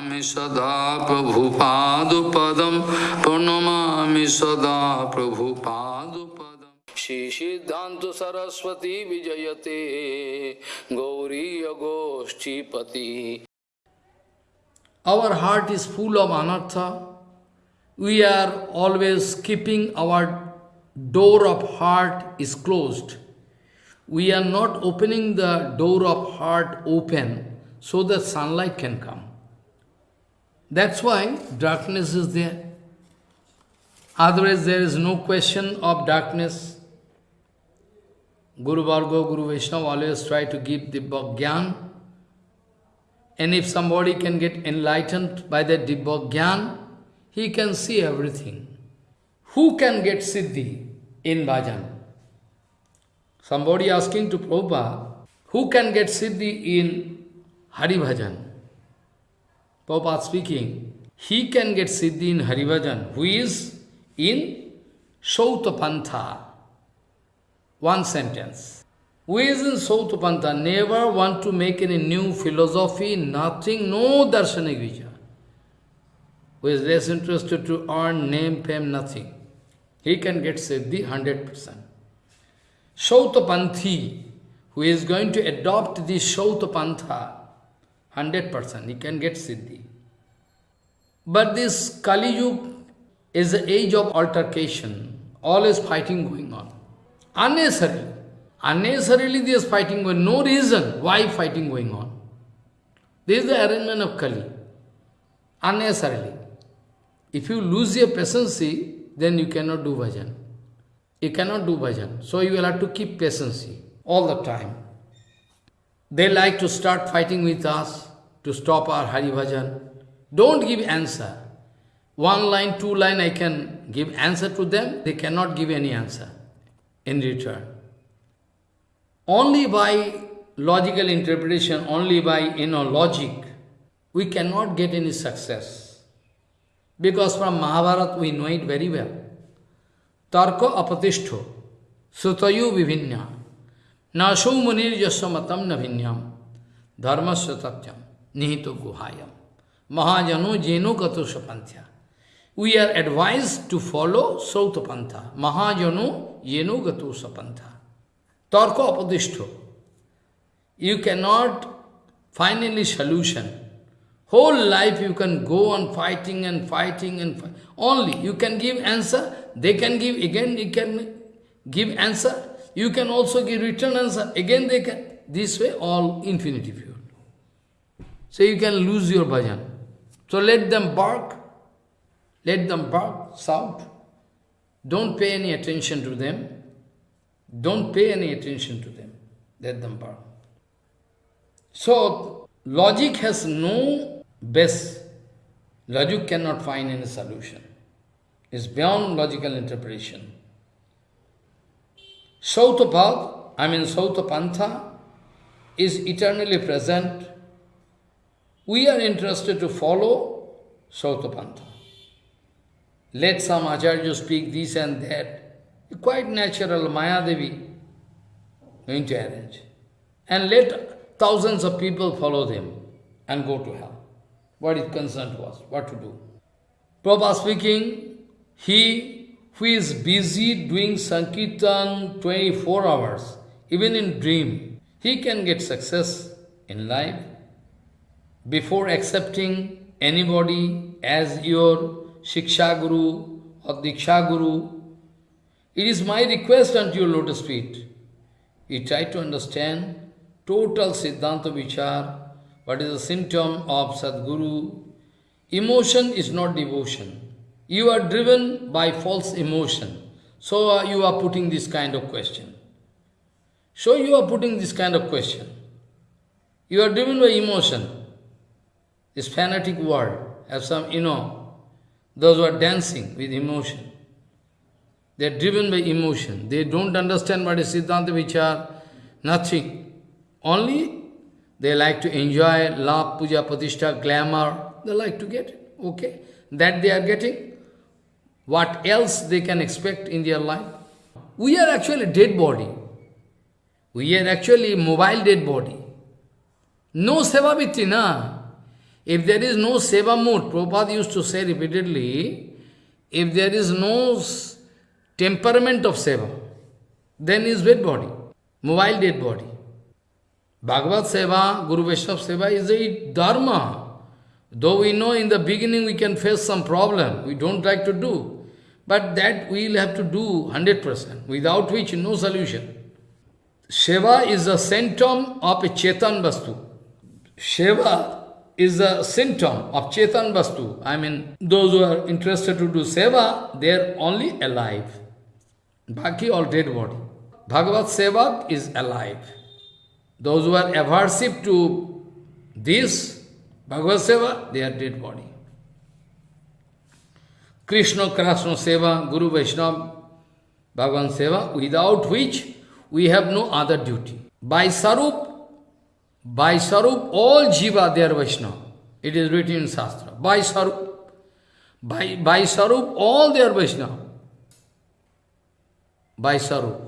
सदा प्रभु पाद पदम, प्रणमामि सदा प्रभु पाद पदम। श्री सिद्धांत सरस्वती विजयते, गौरी गोष्ठी पति our heart is full of अनर्थ we are always keeping our door of heart is close we are not opening the door of heart open so that sunlight can come That's why darkness is there. Otherwise, there is no question of darkness. Guru Varga, Guru Vaishnava always try to give the Gyan. And if somebody can get enlightened by the Dibba Gyan, he can see everything. Who can get Siddhi in Bhajan? Somebody asking to Prabhupada, who can get Siddhi in Hari Bhajan? Prabhupada speaking, he can get Siddhi in Hari Bhajan, who is in Sautapantha. One sentence. Who is in Sautapantha, never want to make any new philosophy, nothing, no darshanik vichar. Who is less interested to earn name, fame, nothing. He can get Siddhi 100%. Sautapanthi, who is going to adopt this Sautapantha, 100%, he can get Siddhi. But this Kali Yuga is the age of altercation, always fighting going on. Unnecessarily. Unnecessarily there is fighting going on. No reason why fighting going on. This is the arrangement of Kali. Unnecessarily. If you lose your patience, then you cannot do bhajan. You cannot do bhajan. So you will have to keep patience all the time. They like to start fighting with us to stop our Hari Bhajan. Don't give answer. One line, two line, I can give answer to them. They cannot give any answer in return. Only by logical interpretation, only by you know logic, we cannot get any success. Because from Mahabharata we know it very well. Tarka apatishto, sutayu vivinya, nasho munir yasamatam navinyam, dharmasya tatyam, निहित गुहायम। महाजनो जेनो कतुष पंथ्या we are advise to follow सौत पंथा। महाजनो येनो गतुष पंथा तर्क अपदिष्ठो you can not finally solution whole life you can go on fighting and fighting and only you can give answer they can give again you can give answer you can also give return answer again they can this way all infinity fewer So you can lose your bhajan. So let them bark, let them bark, shout. Don't pay any attention to them. Don't pay any attention to them. Let them bark. So, logic has no base. Logic cannot find any solution. It's beyond logical interpretation. Sautapad, I mean Sautapantha, is eternally present. We are interested to follow Sautapantha. Let some Acharya speak this and that. Quite natural, Maya Devi going to arrange. And let thousands of people follow them and go to hell. What is concerned concern was, what to do. Prabhupada speaking, he who is busy doing Sankirtan 24 hours, even in dream, he can get success in life before accepting anybody as your Shiksha Guru or Diksha Guru. It is my request unto your lotus feet. You try to understand total Siddhanta Vichar, what is the symptom of Sadguru. Emotion is not devotion. You are driven by false emotion. So uh, you are putting this kind of question. So you are putting this kind of question. You are driven by emotion. This fanatic world have some, you know, those who are dancing with emotion. They are driven by emotion. They don't understand what is Siddhanta Vichar, nothing. Only they like to enjoy love, puja, pratishtha, glamour. They like to get it. Okay? That they are getting. What else they can expect in their life? We are actually dead body. We are actually mobile dead body. No sevaviti, na. If there is no seva mood, Prabhupada used to say repeatedly, if there is no temperament of seva, then is dead body, mobile dead body. Bhagavad Seva, Guru Vaishnava Seva is a dharma. Though we know in the beginning we can face some problem, we don't like to do. But that we will have to do 100%, without which no solution. Seva is a symptom of a Chetan Vastu. Seva is a symptom of Chetan Vastu. I mean, those who are interested to do Seva, they are only alive. Baki all dead body. Bhagavad Seva is alive. Those who are aversive to this, Bhagavad Seva, they are dead body. Krishna Krishna Seva, Guru Vaishnava, Bhagavan Seva, without which we have no other duty. By Sarup, By Sarup, all Jiva, they are Vaishnava. It is written in Shastra. By Sarup. By, by Sarup, all they are Vaishnava. By Sarup.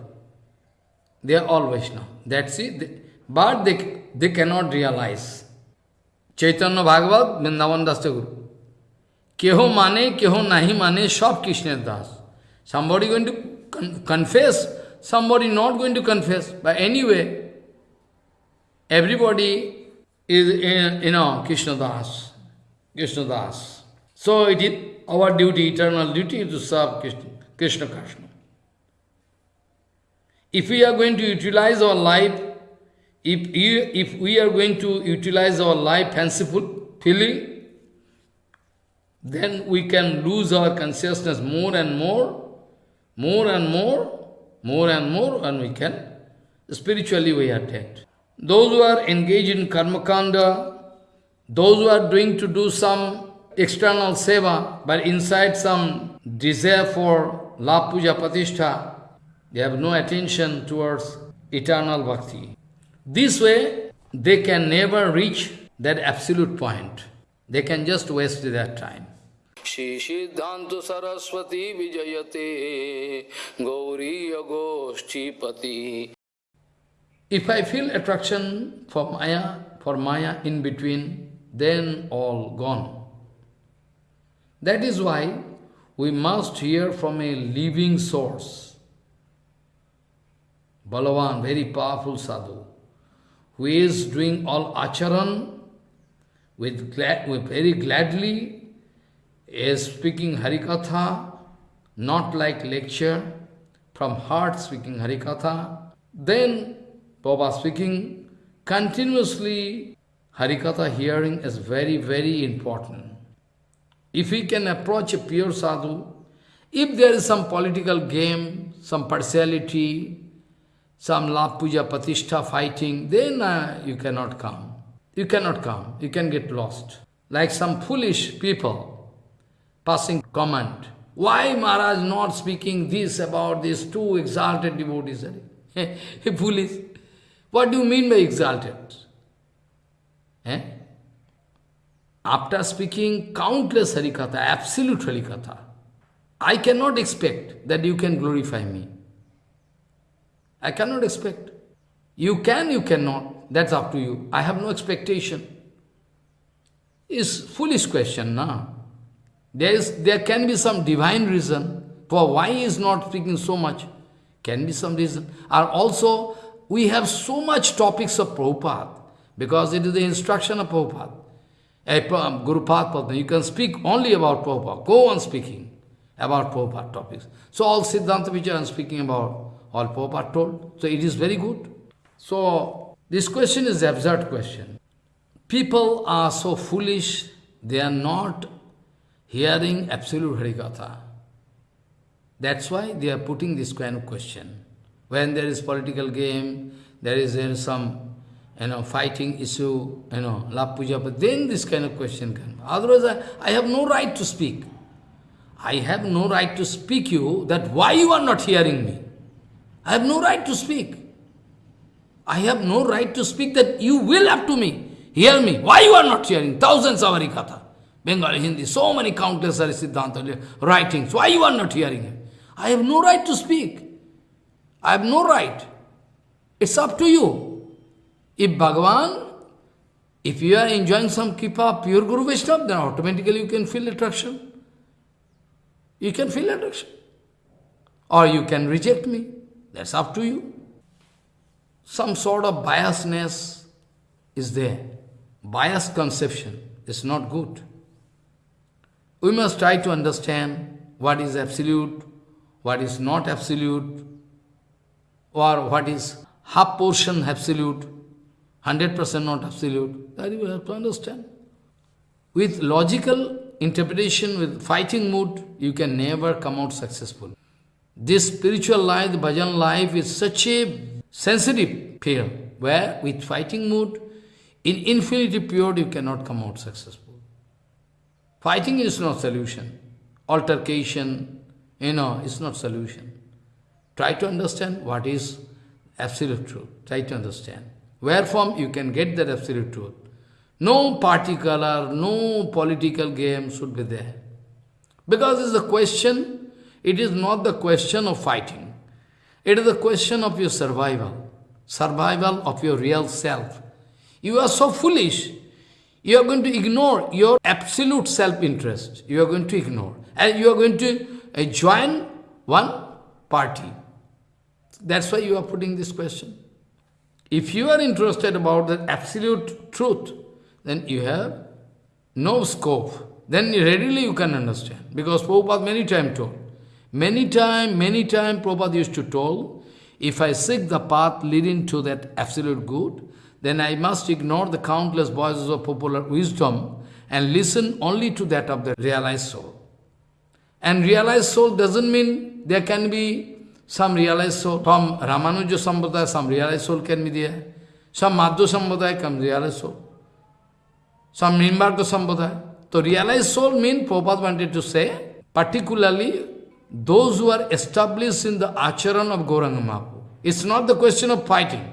They are all Vaishnava. That's it. But they, they cannot realize. Chaitanya Bhagavat, Vrindavan Das Guru. Keho mane, keho nahi mane, सब Krishna Das. somebody going to con confess somebody not going to confess but anyway everybody is in, you know krishna das krishna das so it is our duty eternal duty to serve krishna krishna krishna if we are going to utilize our life if, you- if we are going to utilize our life fanciful feeling then we can lose our consciousness more and more, more and more, more and more, and we can, spiritually we are dead. Those who are engaged in karma kanda, those who are doing to do some external seva, but inside some desire for la puja patishtha, they have no attention towards eternal bhakti. This way, they can never reach that absolute point. They can just waste their time. Shri सिद्धांत सरस्वती विजयते गौरी गोष्ठीपति if I feel attraction for Maya, for Maya in between, then all gone. That is why we must hear from a living source. Balavan, very powerful sadhu, who is doing all acharan with, glad, with very gladly, is speaking Harikatha, not like lecture, from heart speaking Harikatha. Then Baba speaking continuously Harikatha hearing is very, very important. If we can approach a pure sadhu, if there is some political game, some partiality, some love puja patishtha fighting, then uh, you cannot come. You cannot come. You can get lost. Like some foolish people passing comment. Why Maharaj not speaking this about these two exalted devotees? foolish. What do you mean by exalted? Eh? After speaking countless Harikatha, absolute Harikatha, I cannot expect that you can glorify me. I cannot expect. You can, you cannot. That's up to you. I have no expectation. It's foolish question, na? There, is, there can be some divine reason for why he is not speaking so much. Can be some reason. Or also, we have so much topics of Prabhupada, because it is the instruction of Prabhupada. A um, Guru Padma, you can speak only about Prabhupada. Go on speaking about Prabhupada topics. So all Siddhanta Vichara I am speaking about, all Prabhupada told. So it is very good. So this question is absurd question. People are so foolish, they are not hearing absolute Harikatha. That's why they are putting this kind of question. When there is political game, there is uh, some you know, fighting issue, you know, love puja, but then this kind of question can. Otherwise, I, I have no right to speak. I have no right to speak you that why you are not hearing me. I have no right to speak. I have no right to speak that you will have to me. Hear me. Why you are not hearing? Thousands of Harikatha. Bengali, Hindi, so many countless Harisiddhanta writings. Why you are not hearing it? I have no right to speak. I have no right. It's up to you. If Bhagavan If you are enjoying some kripa, pure Guru Vaishnava, then automatically you can feel attraction. You can feel attraction. Or you can reject me. That's up to you. Some sort of biasness is there. Biased conception is not good. We must try to understand what is absolute, what is not absolute, or what is half portion absolute, 100% not absolute. That you have to understand. With logical interpretation, with fighting mood, you can never come out successful. This spiritual life, the bhajan life is such a sensitive field, where with fighting mood, in infinity pure, you cannot come out successful. Fighting is not solution. Altercation, you know, is not solution. Try to understand what is absolute truth. Try to understand. Where from you can get that absolute truth. No particular, no political game should be there. Because it's a question, it is not the question of fighting. It is the question of your survival. Survival of your real self. You are so foolish. You are going to ignore your absolute self-interest. You are going to ignore. And you are going to uh, join one party. That's why you are putting this question. If you are interested about the absolute truth, then you have no scope. Then readily you can understand. Because Prabhupada many times told. Many time, many time Prabhupada used to tell, if I seek the path leading to that absolute good, then I must ignore the countless voices of popular wisdom and listen only to that of the realized soul. And realized soul doesn't mean there can be some realized soul. From Ramanuja Sampradaya, some realized soul can be there. Some Madhva Sampradaya can realized soul. Some Nimbarka Sampradaya. So realized soul means, Prabhupada wanted to say, particularly those who are established in the acharan of Gauranga Mahaprabhu. It's not the question of fighting.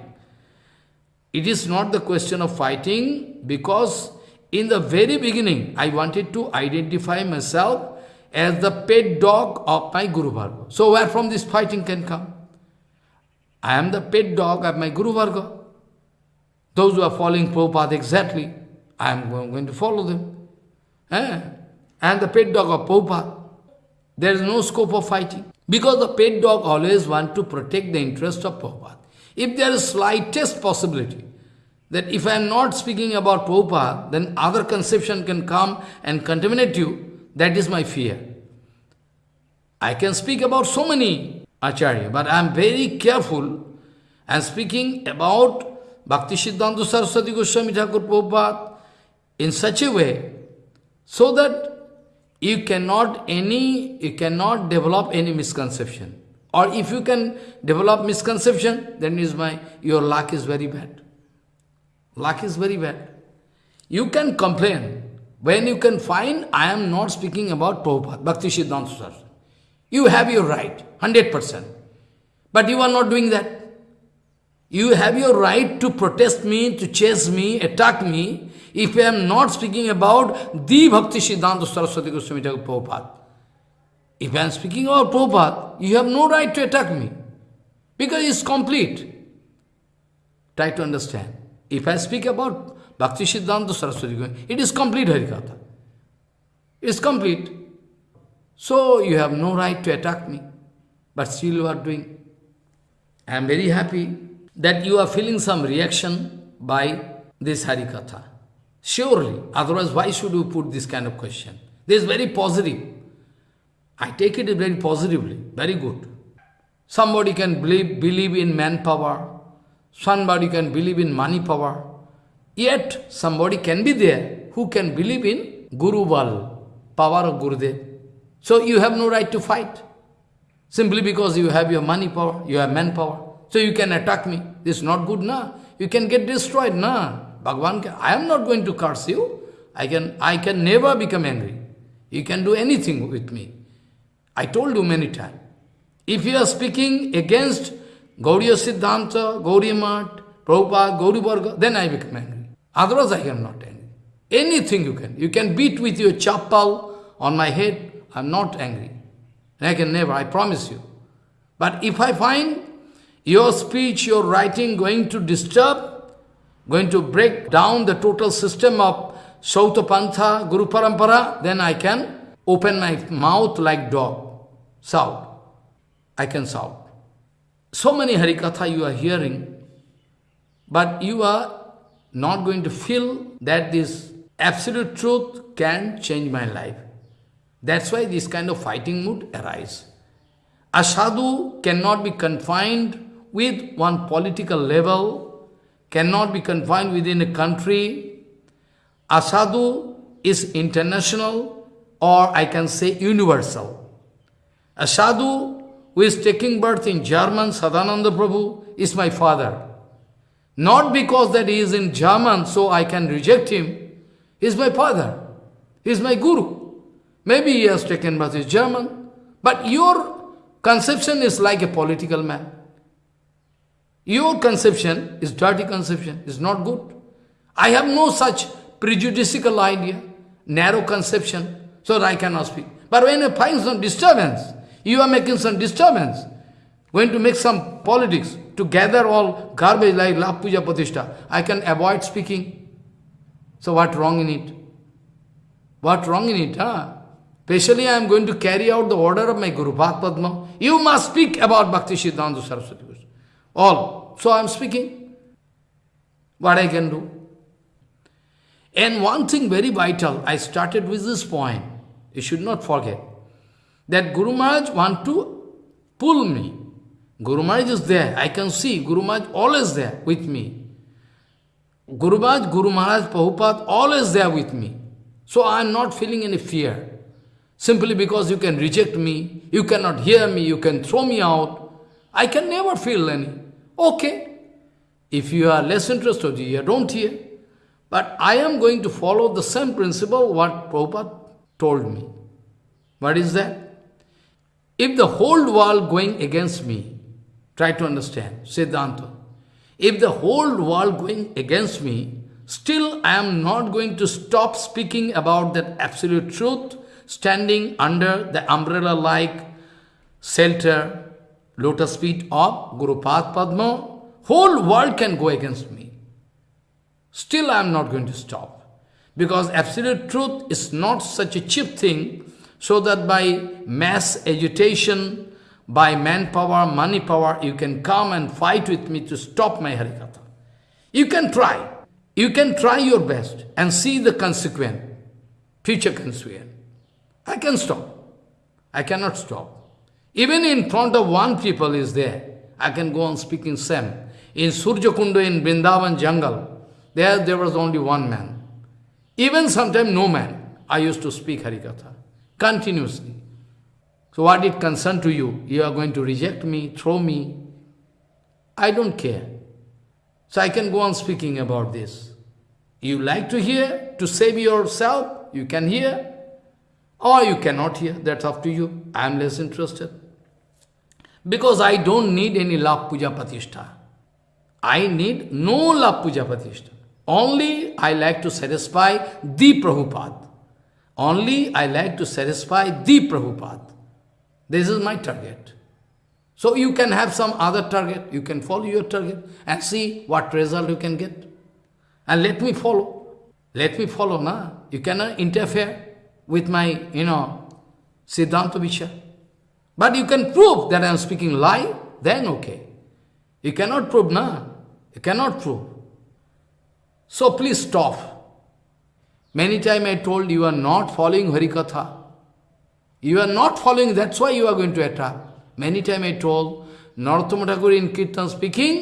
It is not the question of fighting because in the very beginning, I wanted to identify myself as the pet dog of my Guru Varga. So where from this fighting can come? I am the pet dog of my Guru Varga. Those who are following Prabhupada exactly, I am going to follow them. Eh? Am the pet dog of Prabhupada. There is no scope of fighting. Because the pet dog always want to protect the interest of Prabhupada. If there is slightest possibility that if I am not speaking about Prabhupada, then other conception can come and contaminate you, that is my fear. I can speak about so many Acharya, but I am very careful and speaking about Bhakti Siddhanta Saraswati Goswami Thakur Prabhupada in such a way so that you cannot any you cannot develop any misconception. Or if you can develop misconception, then is my your luck is very bad. Luck is very bad. You can complain. When you can find, I am not speaking about Prabhupada, Bhakti Siddhanta Saraswati. You have your right, 100%. But you are not doing that. You have your right to protest me, to chase me, attack me, if I am not speaking about the Bhakti Siddhanta Saraswati Goswami Thakur Prabhupada. If I am speaking about Prabhupada, you have no right to attack me. Because it's complete. Try to understand. If I speak about Bhakti Siddhanta Saraswati Goswami, it is complete Harikatha. It is complete. So you have no right to attack me. But still you are doing. I am very happy that you are feeling some reaction by this Harikatha. Surely, otherwise why should you put this kind of question? This is very positive. I take it very positively, very good. Somebody can believe, believe in manpower, somebody can believe in money power, yet somebody can be there who can believe in Guru Bal, power of Gurudev. So you have no right to fight. Simply because you have your money power, you have manpower. So you can attack me. This is not good, na. You can get destroyed, na. Bhagavan, can, I am not going to curse you. I can, I can never become angry. You can do anything with me. I told you many times. If you are speaking against Gauriya Siddhanta, Gauriya Mat, Prabhupada, Gauri Varga, then I become angry. Otherwise I am not angry. Anything you can. You can beat with your chappal on my head. I am not angry. I can never, I promise you. But if I find your speech, your writing going to disturb going to break down the total system of Sautapantha, Guru Parampara, then I can open my mouth like dog, shout. I can shout. So many Harikatha you are hearing, but you are not going to feel that this absolute truth can change my life. That's why this kind of fighting mood arises. A sadhu cannot be confined with one political level, cannot be confined within a country. A sadhu is international or I can say universal. A sadhu who is taking birth in German, Sadananda Prabhu, is my father. Not because that he is in German, so I can reject him. He is my father. He is my guru. Maybe he has taken birth in German, but your conception is like a political man. Your conception is dirty conception, is not good. I have no such prejudicial idea, narrow conception, so that I cannot speak. But when I find some disturbance, you are making some disturbance, going to make some politics, to gather all garbage like Lap Puja Patishta, I can avoid speaking. So what wrong in it? What wrong in it, huh? Especially I am going to carry out the order of my Guru Pad Padma. You must speak about Bhakti Siddhanta Saraswati Goswami. All. So I am speaking. What I can do. And one thing very vital, I started with this point. You should not forget. That Guru Maharaj want to pull me. Guru Maharaj is there. I can see Guru Maharaj always there with me. Guru Maharaj, Guru Maharaj, Prabhupada, always there with me. So I am not feeling any fear. Simply because you can reject me, you cannot hear me, you can throw me out. I can never feel any. Okay. If you are less interested, you don't hear. But I am going to follow the same principle what Prabhupada told me. What is that? If the whole world going against me, try to understand, Siddhanta. If the whole world going against me, still I am not going to stop speaking about that absolute truth, standing under the umbrella-like shelter, lotus feet of Guru Pad Padma. Whole world can go against me. Still I am not going to stop. Because absolute truth is not such a cheap thing, so that by mass agitation, by manpower, money power, you can come and fight with me to stop my Harikatha. You can try. You can try your best and see the consequence, future consequence. I can stop. I cannot stop. Even in front of one people is there, I can go on speaking same. In Surjakunda in Vrindavan jungle, there, there was only one man. Even sometimes no man. I used to speak Harikatha continuously. So what it concern to you? You are going to reject me, throw me. I don't care. So I can go on speaking about this. You like to hear, to save yourself, you can hear. Or you cannot hear, that's up to you. I am less interested. Because I don't need any love puja patishta. I need no love puja patishta. Only I like to satisfy the Prabhupada. Only I like to satisfy the Prabhupada. This is my target. So you can have some other target, you can follow your target and see what result you can get. And let me follow. Let me follow, na? You cannot uh, interfere with my, you know, Siddhanta Vichar. But you can prove that I am speaking lie, then okay. You cannot prove, na? You cannot prove. So please stop. Many times I told you are not following Harikatha. You are not following, that's why you are going to attack. Many times I told, Narottama Thakur in Kirtan speaking,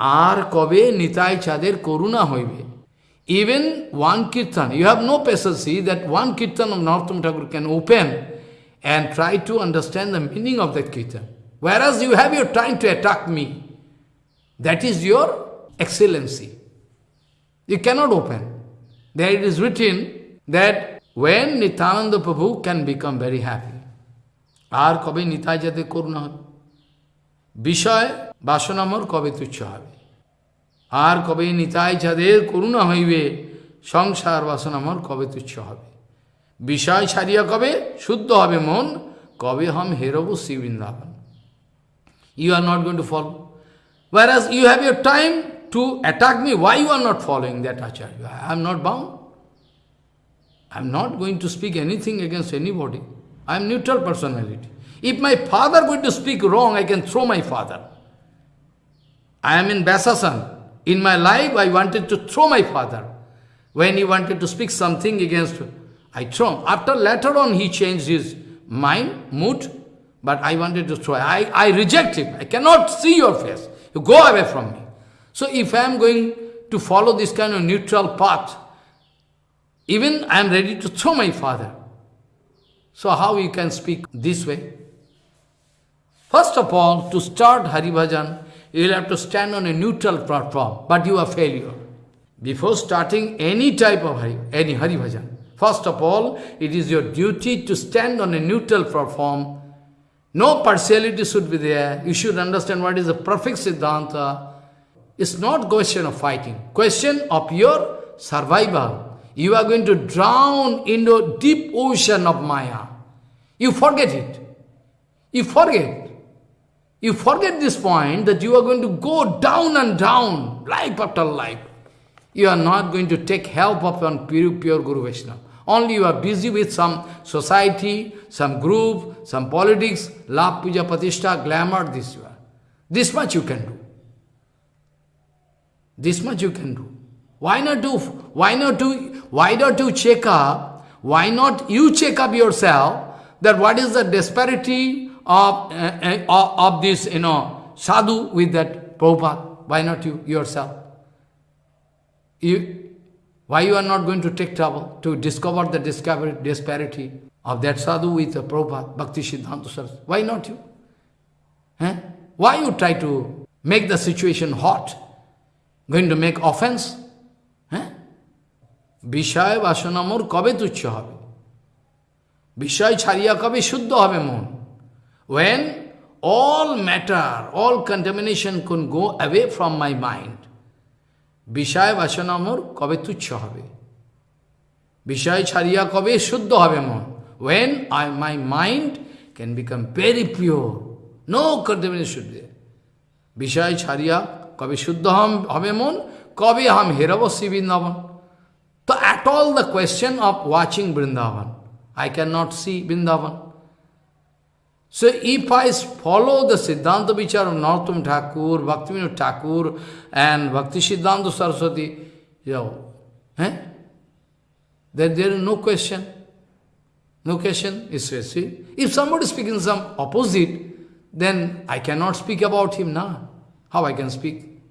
আর কবে নিতাই চাঁদের করুণা হইবে Even one kirtan, you have no patience that one kirtan of Narottama Thakur can open and try to understand the meaning of that kirtan. Whereas you have your time to attack me. That is your excellency. You cannot open. There it is written that when Nityananda Prabhu can become very happy. আর কবে নিতাই যাতে করুণা হবে বিষয় বাসনামর কবে তুচ্ছ হবে আর কবে নিতাই যাদের করুণা হইবে সংসার বাসনামর কবে তুচ্ছ হবে বিষয় ছাড়িয়া কবে শুদ্ধ হবে মন কবে হম হেরব Shri Vrindavan you are not going follow Whereas you have your time to attack me, why you are not following that Acharya? I am not bound. I am not going to speak anything against anybody. I am neutral personality. If my father going to speak wrong, I can throw my father. I am in Basasan. In my life, I wanted to throw my father. When he wanted to speak something against, I throw him. After later on, he changed his mind, mood, but I wanted to throw. I, I reject him. I cannot see your face. You go away from me. So if I am going to follow this kind of neutral path, even I am ready to throw my father. So how you can speak this way? First of all, to start Hari Bhajan, you will have to stand on a neutral platform, but you are failure. Before starting any type of Hari, any Hari Bhajan, first of all, it is your duty to stand on a neutral platform. No partiality should be there. You should understand what is the perfect Siddhanta. It's not question of fighting, question of your survival. You are going to drown in the deep ocean of Maya. You forget it. You forget. You forget this point that you are going to go down and down, life after life. You are not going to take help of pure, pure Guru Vaishnava. Only you are busy with some society, some group, some politics, love, puja, patishtha, glamour, this you are. This much you can do. This much you can do. Why not do, why not do, why not you check up, why not you check up yourself that what is the disparity of, uh, uh, of this, you know, sadhu with that Prabhupada. Why not you yourself? You, why you are not going to take trouble to discover the discovery, disparity of that sadhu with the Prabhupada, Bhakti Siddhanta Saraswati? Why not you? Eh? Why you try to make the situation hot? Going to make offense? বিষয় বাসনা মোর কবে তুচ্ছ হবে? বিষয় ছাড়িয়া কবে শুদ্ধ হবে মন? When all matter all contamination can go away from my mind বিষয় বাসনা মোর কবে তুচ্ছ হবে? বিষয় ছাড়িয়া কবে শুদ্ধ হবে মন? When I my mind can become very pure no contamination বিষয় ছাড়িয়া কবে শুদ্ধ হবে মন? কবে হাম হেরব শ্রীবৃন্দাবন তো at all the question of watching Vrindavan, I cannot see Vrindavan. So if I follow the Siddhanta Vichar of Narottam Thakur, Bhaktivinoda Thakur, and Bhakti Siddhanta Saraswati, you know, eh? then there is no question. No question. Is see, if somebody is speaking some opposite, then I cannot speak about him now. How I can speak?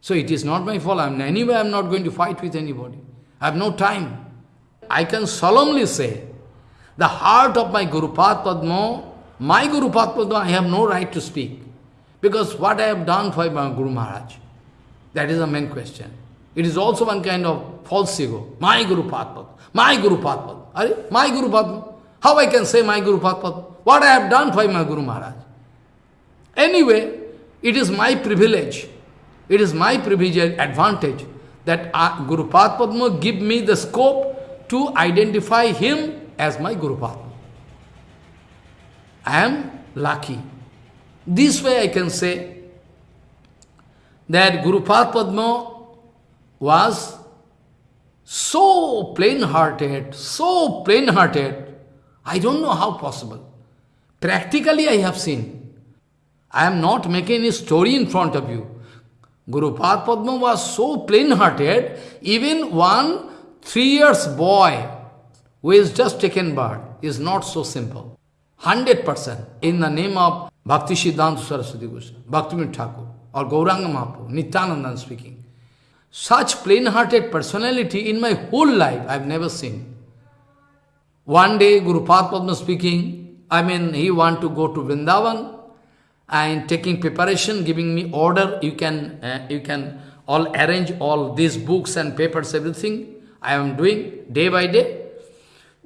So it is not my fault. I'm, anyway, I'm not going to fight with anybody. I have no time. I can solemnly say, the heart of my Guru Padma my Guru Padma, I have no right to speak. Because what I have done for my Guru Maharaj, that is the main question. It is also one kind of false ego. My Guru Padma, my Guru Padma. My Guru Padma. How I can say my Guru Padma? What I have done for my Guru Maharaj? Anyway, it is my privilege. It is my privilege advantage that uh, Guru Padma give me the scope to identify him as my Guru Padma. I am lucky. This way I can say that Guru Padma was so plain-hearted, so plain-hearted, I don't know how possible. Practically I have seen. I am not making a story in front of you. Guru Padma was so plain-hearted, even one three years boy who is just taken birth is not so simple. 100% in the name of Bhakti Siddhanta Saraswati Goswami, Bhaktivinoda Thakur, or Gauranga Mahaprabhu, Nityananda speaking. Such plain-hearted personality in my whole life I have never seen. One day Guru Padma speaking, I mean he want to go to Vrindavan and taking preparation, giving me order, you can, uh, you can all arrange all these books and papers, everything I am doing day by day.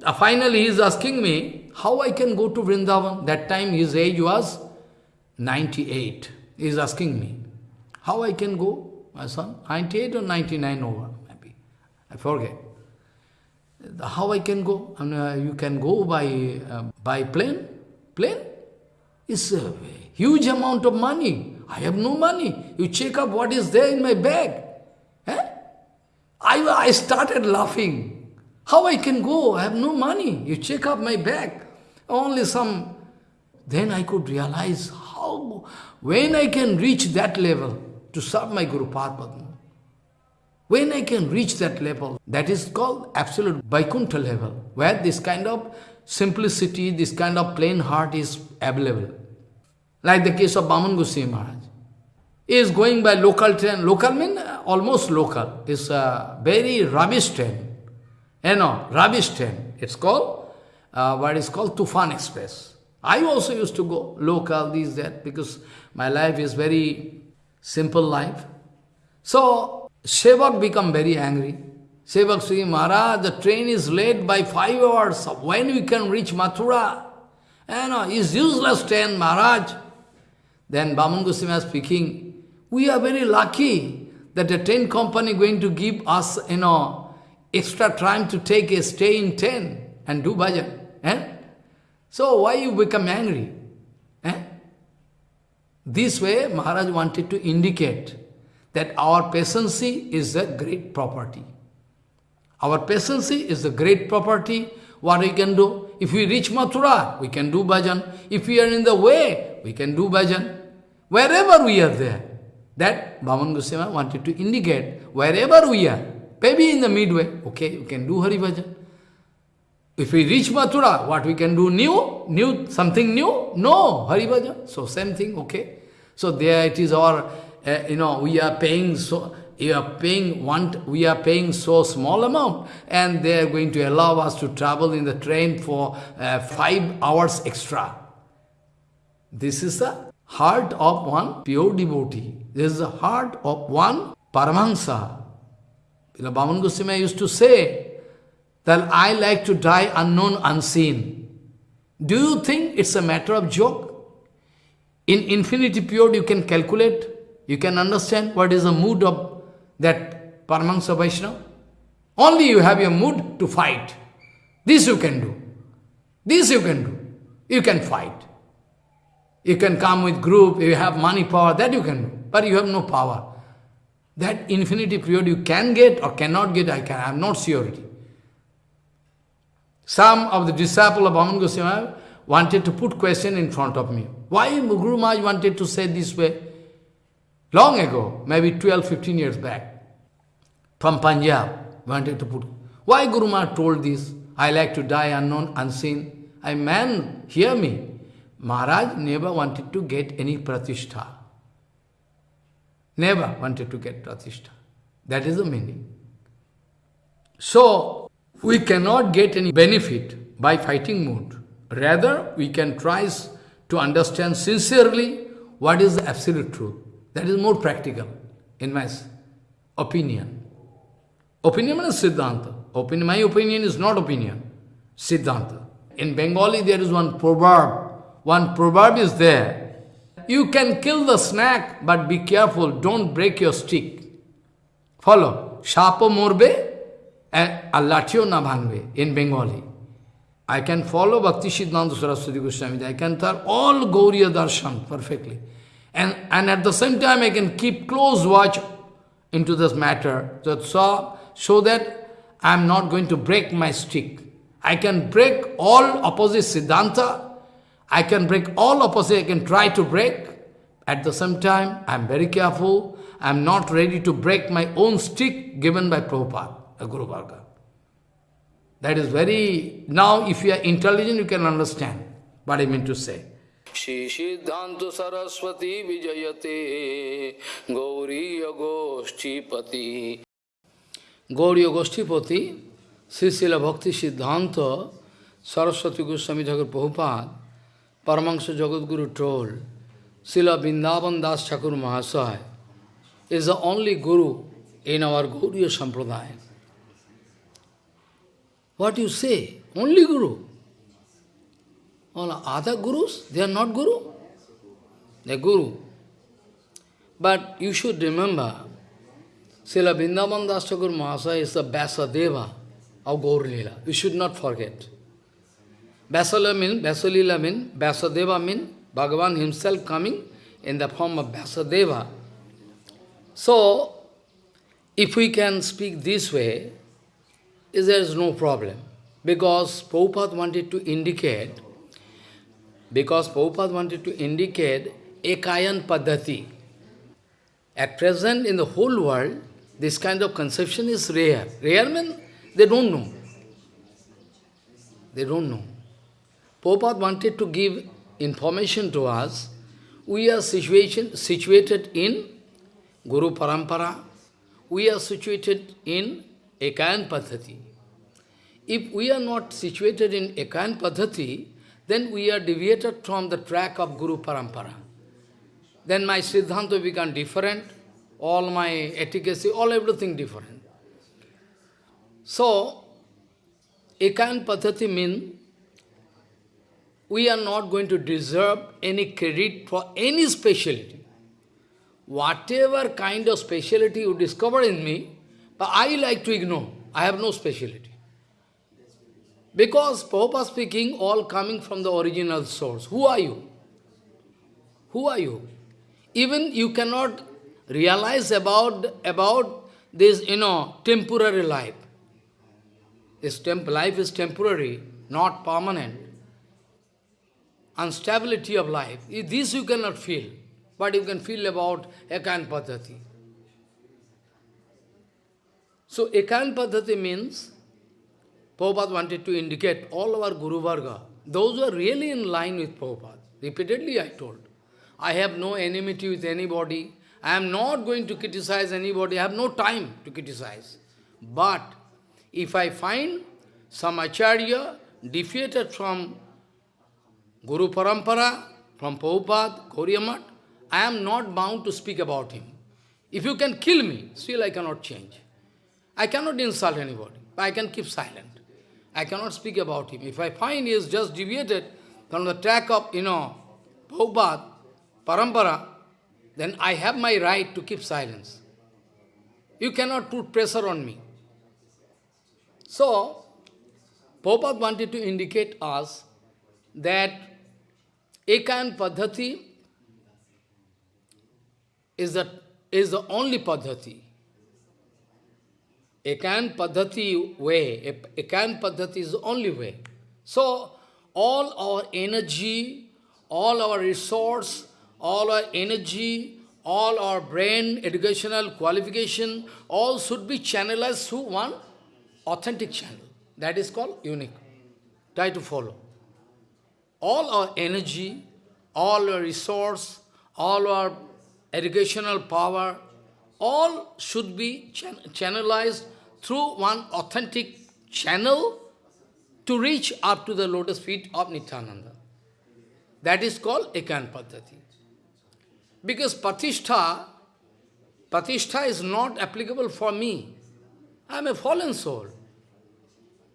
Uh, finally he is asking me, how I can go to Vrindavan? That time his age was 98. He is asking me, how I can go, my son? 98 or 99 over, maybe. I forget. How I can go? And, uh, you can go by, uh, by plane? Plane? It's a huge amount of money. I have no money. You check up what is there in my bag. Eh? I, I started laughing. How I can go? I have no money. You check up my bag. Only some. Then I could realize how, when I can reach that level to serve my Guru Padma. When I can reach that level, that is called absolute Vaikuntha level, where this kind of simplicity, this kind of plain heart is available. Like the case of Baman Goswami Maharaj. He is going by local train. Local means almost local. It's a very rubbish train. You know, rubbish train. It's called, uh, what is called Tufan Express. I also used to go local, this, that, because my life is very simple life. So, Sevak become very angry. Sevak saying, Maharaj, the train is late by five hours. When we can reach Mathura? You know, it's useless train, Maharaj. Then Baman Goswami speaking, we are very lucky that the train company going to give us, you know, extra time to take a stay in train and do bhajan. Eh? So why you become angry? Eh? This way, Maharaj wanted to indicate that our patience is a great property. Our patience is a great property. What we can do? If we reach Mathura, we can do bhajan. If we are in the way, we can do bhajan. Wherever we are there. That Baman Goswami wanted to indicate, wherever we are, maybe in the midway, okay, we can do Hari Bhajan. If we reach Mathura, what we can do? New? New? Something new? No, Hari Bhajan. So same thing, okay. So there it is our uh, you know, we are paying so, you are paying one, we are paying so small amount, and they are going to allow us to travel in the train for uh, five hours extra. This is the heart of one pure devotee. This is the heart of one Paramahansa. Baman Goswami used to say that I like to die unknown, unseen. Do you think it's a matter of joke? In infinity period you can calculate you can understand what is the mood of that Paramahansa Vaishnava. Only you have your mood to fight. This you can do. This you can do. You can fight. You can come with group, you have money, power, that you can do. But you have no power. That infinity period you can get or cannot get, I can, I have not surety. Some of the disciples of Baman Goswami wanted to put question in front of me. Why Guru Maharaj wanted to say this way? Long ago, maybe 12, 15 years back, from Punjab, wanted to put. Why Guru Maharaj told this? I like to die unknown, unseen. I man, hear me. Maharaj never wanted to get any pratishtha. Never wanted to get pratishtha. That is the meaning. So, we cannot get any benefit by fighting mood. Rather, we can try to understand sincerely what is the absolute truth. That is more practical, in my opinion. Opinion is Siddhanta. Opinion, my opinion is not opinion, Siddhanta. In Bengali there is one proverb. One proverb is there. You can kill the snake, but be careful, don't break your stick. Follow. Shapo morbe, allatio na bhangbe, in Bengali. I can follow Bhakti Siddhanta Saraswati Goswami. I can tell all Gauriya Darshan perfectly. And, and at the same time, I can keep close watch into this matter, so, so that I am not going to break my stick. I can break all opposite Siddhanta, I can break all opposite, I can try to break. At the same time, I am very careful, I am not ready to break my own stick given by Prabhupada, a Guru Varga. That is very, now if you are intelligent, you can understand what I mean to say. Shri सिद्धांत सरस्वती विजयते Gauri गोष्ठीपति Gauriya Goshtipati, Srisila Bhakti Siddhanta, Saraswati Goswami Thakur Prabhupada, Paramahansa Jagadguru told, Srila Vrindavan Das Thakur Mahasaya is the only Guru in our Gauriya Sampradaya. What you say? Only Guru. All other gurus, they are not guru. They are guru. But you should remember, Srila Vrindavan Das Mahasaya is the Vyasadeva of Gaur Leela. You should not forget. Vyasalila means, Vyasalila means, Vyasadeva means Bhagavan himself coming in the form of Vyasadeva So, if we can speak this way, there is no problem. Because Prabhupada wanted to indicate, because Prabhupada wanted to indicate Ekayan Paddhati. At present, in the whole world, this kind of conception is rare. Rare means they don't know. They don't know. Prabhupada wanted to give information to us. We are situation, situated in Guru Parampara. We are situated in Ekayan Paddhati. If we are not situated in Ekayan Paddhati, then we are deviated from the track of Guru Parampara. Then my Siddhanta become different, all my efficacy, all everything different. So, Ekayan Paddhati means we are not going to deserve any credit for any speciality. Whatever kind of speciality you discover in me, but I like to ignore. I have no speciality. Because Prabhupada speaking, all coming from the original source. Who are you? Who are you? Even you cannot realize about, about this, you know, temporary life. This temp life is temporary, not permanent. Instability of life. This you cannot feel, but you can feel about Ekan Paddhati. So Ekan Paddhati means, Prabhupada wanted to indicate all our Guru Varga, those who are really in line with Prabhupada. Repeatedly I told, I have no enmity with anybody, I am not going to criticize anybody, I have no time to criticize. But if I find some Acharya defeated from Guru Parampara, from Prabhupada, Gauriya I am not bound to speak about him. If you can kill me, still I cannot change. I cannot insult anybody, but I can keep silent. I cannot speak about him. If I find he is just deviated from the track of, you know, Prabhupada, Parampara, then I have my right to keep silence. You cannot put pressure on me. So, Prabhupada wanted to indicate us that Ekan Paddhati is the, is the only Paddhati. Ekan Paddhati way, Ekan Paddhati is the only way. So, all our energy, all our resource, all our energy, all our brain, educational qualification, all should be channelized through one authentic channel. That is called unique. Try to follow. All our energy, all our resource, all our educational power, all should be chan channelized through one authentic channel to reach up to the lotus feet of Nityananda. That is called Ekan Paddhati. Because Patishtha, Patishtha is not applicable for me. I am a fallen soul.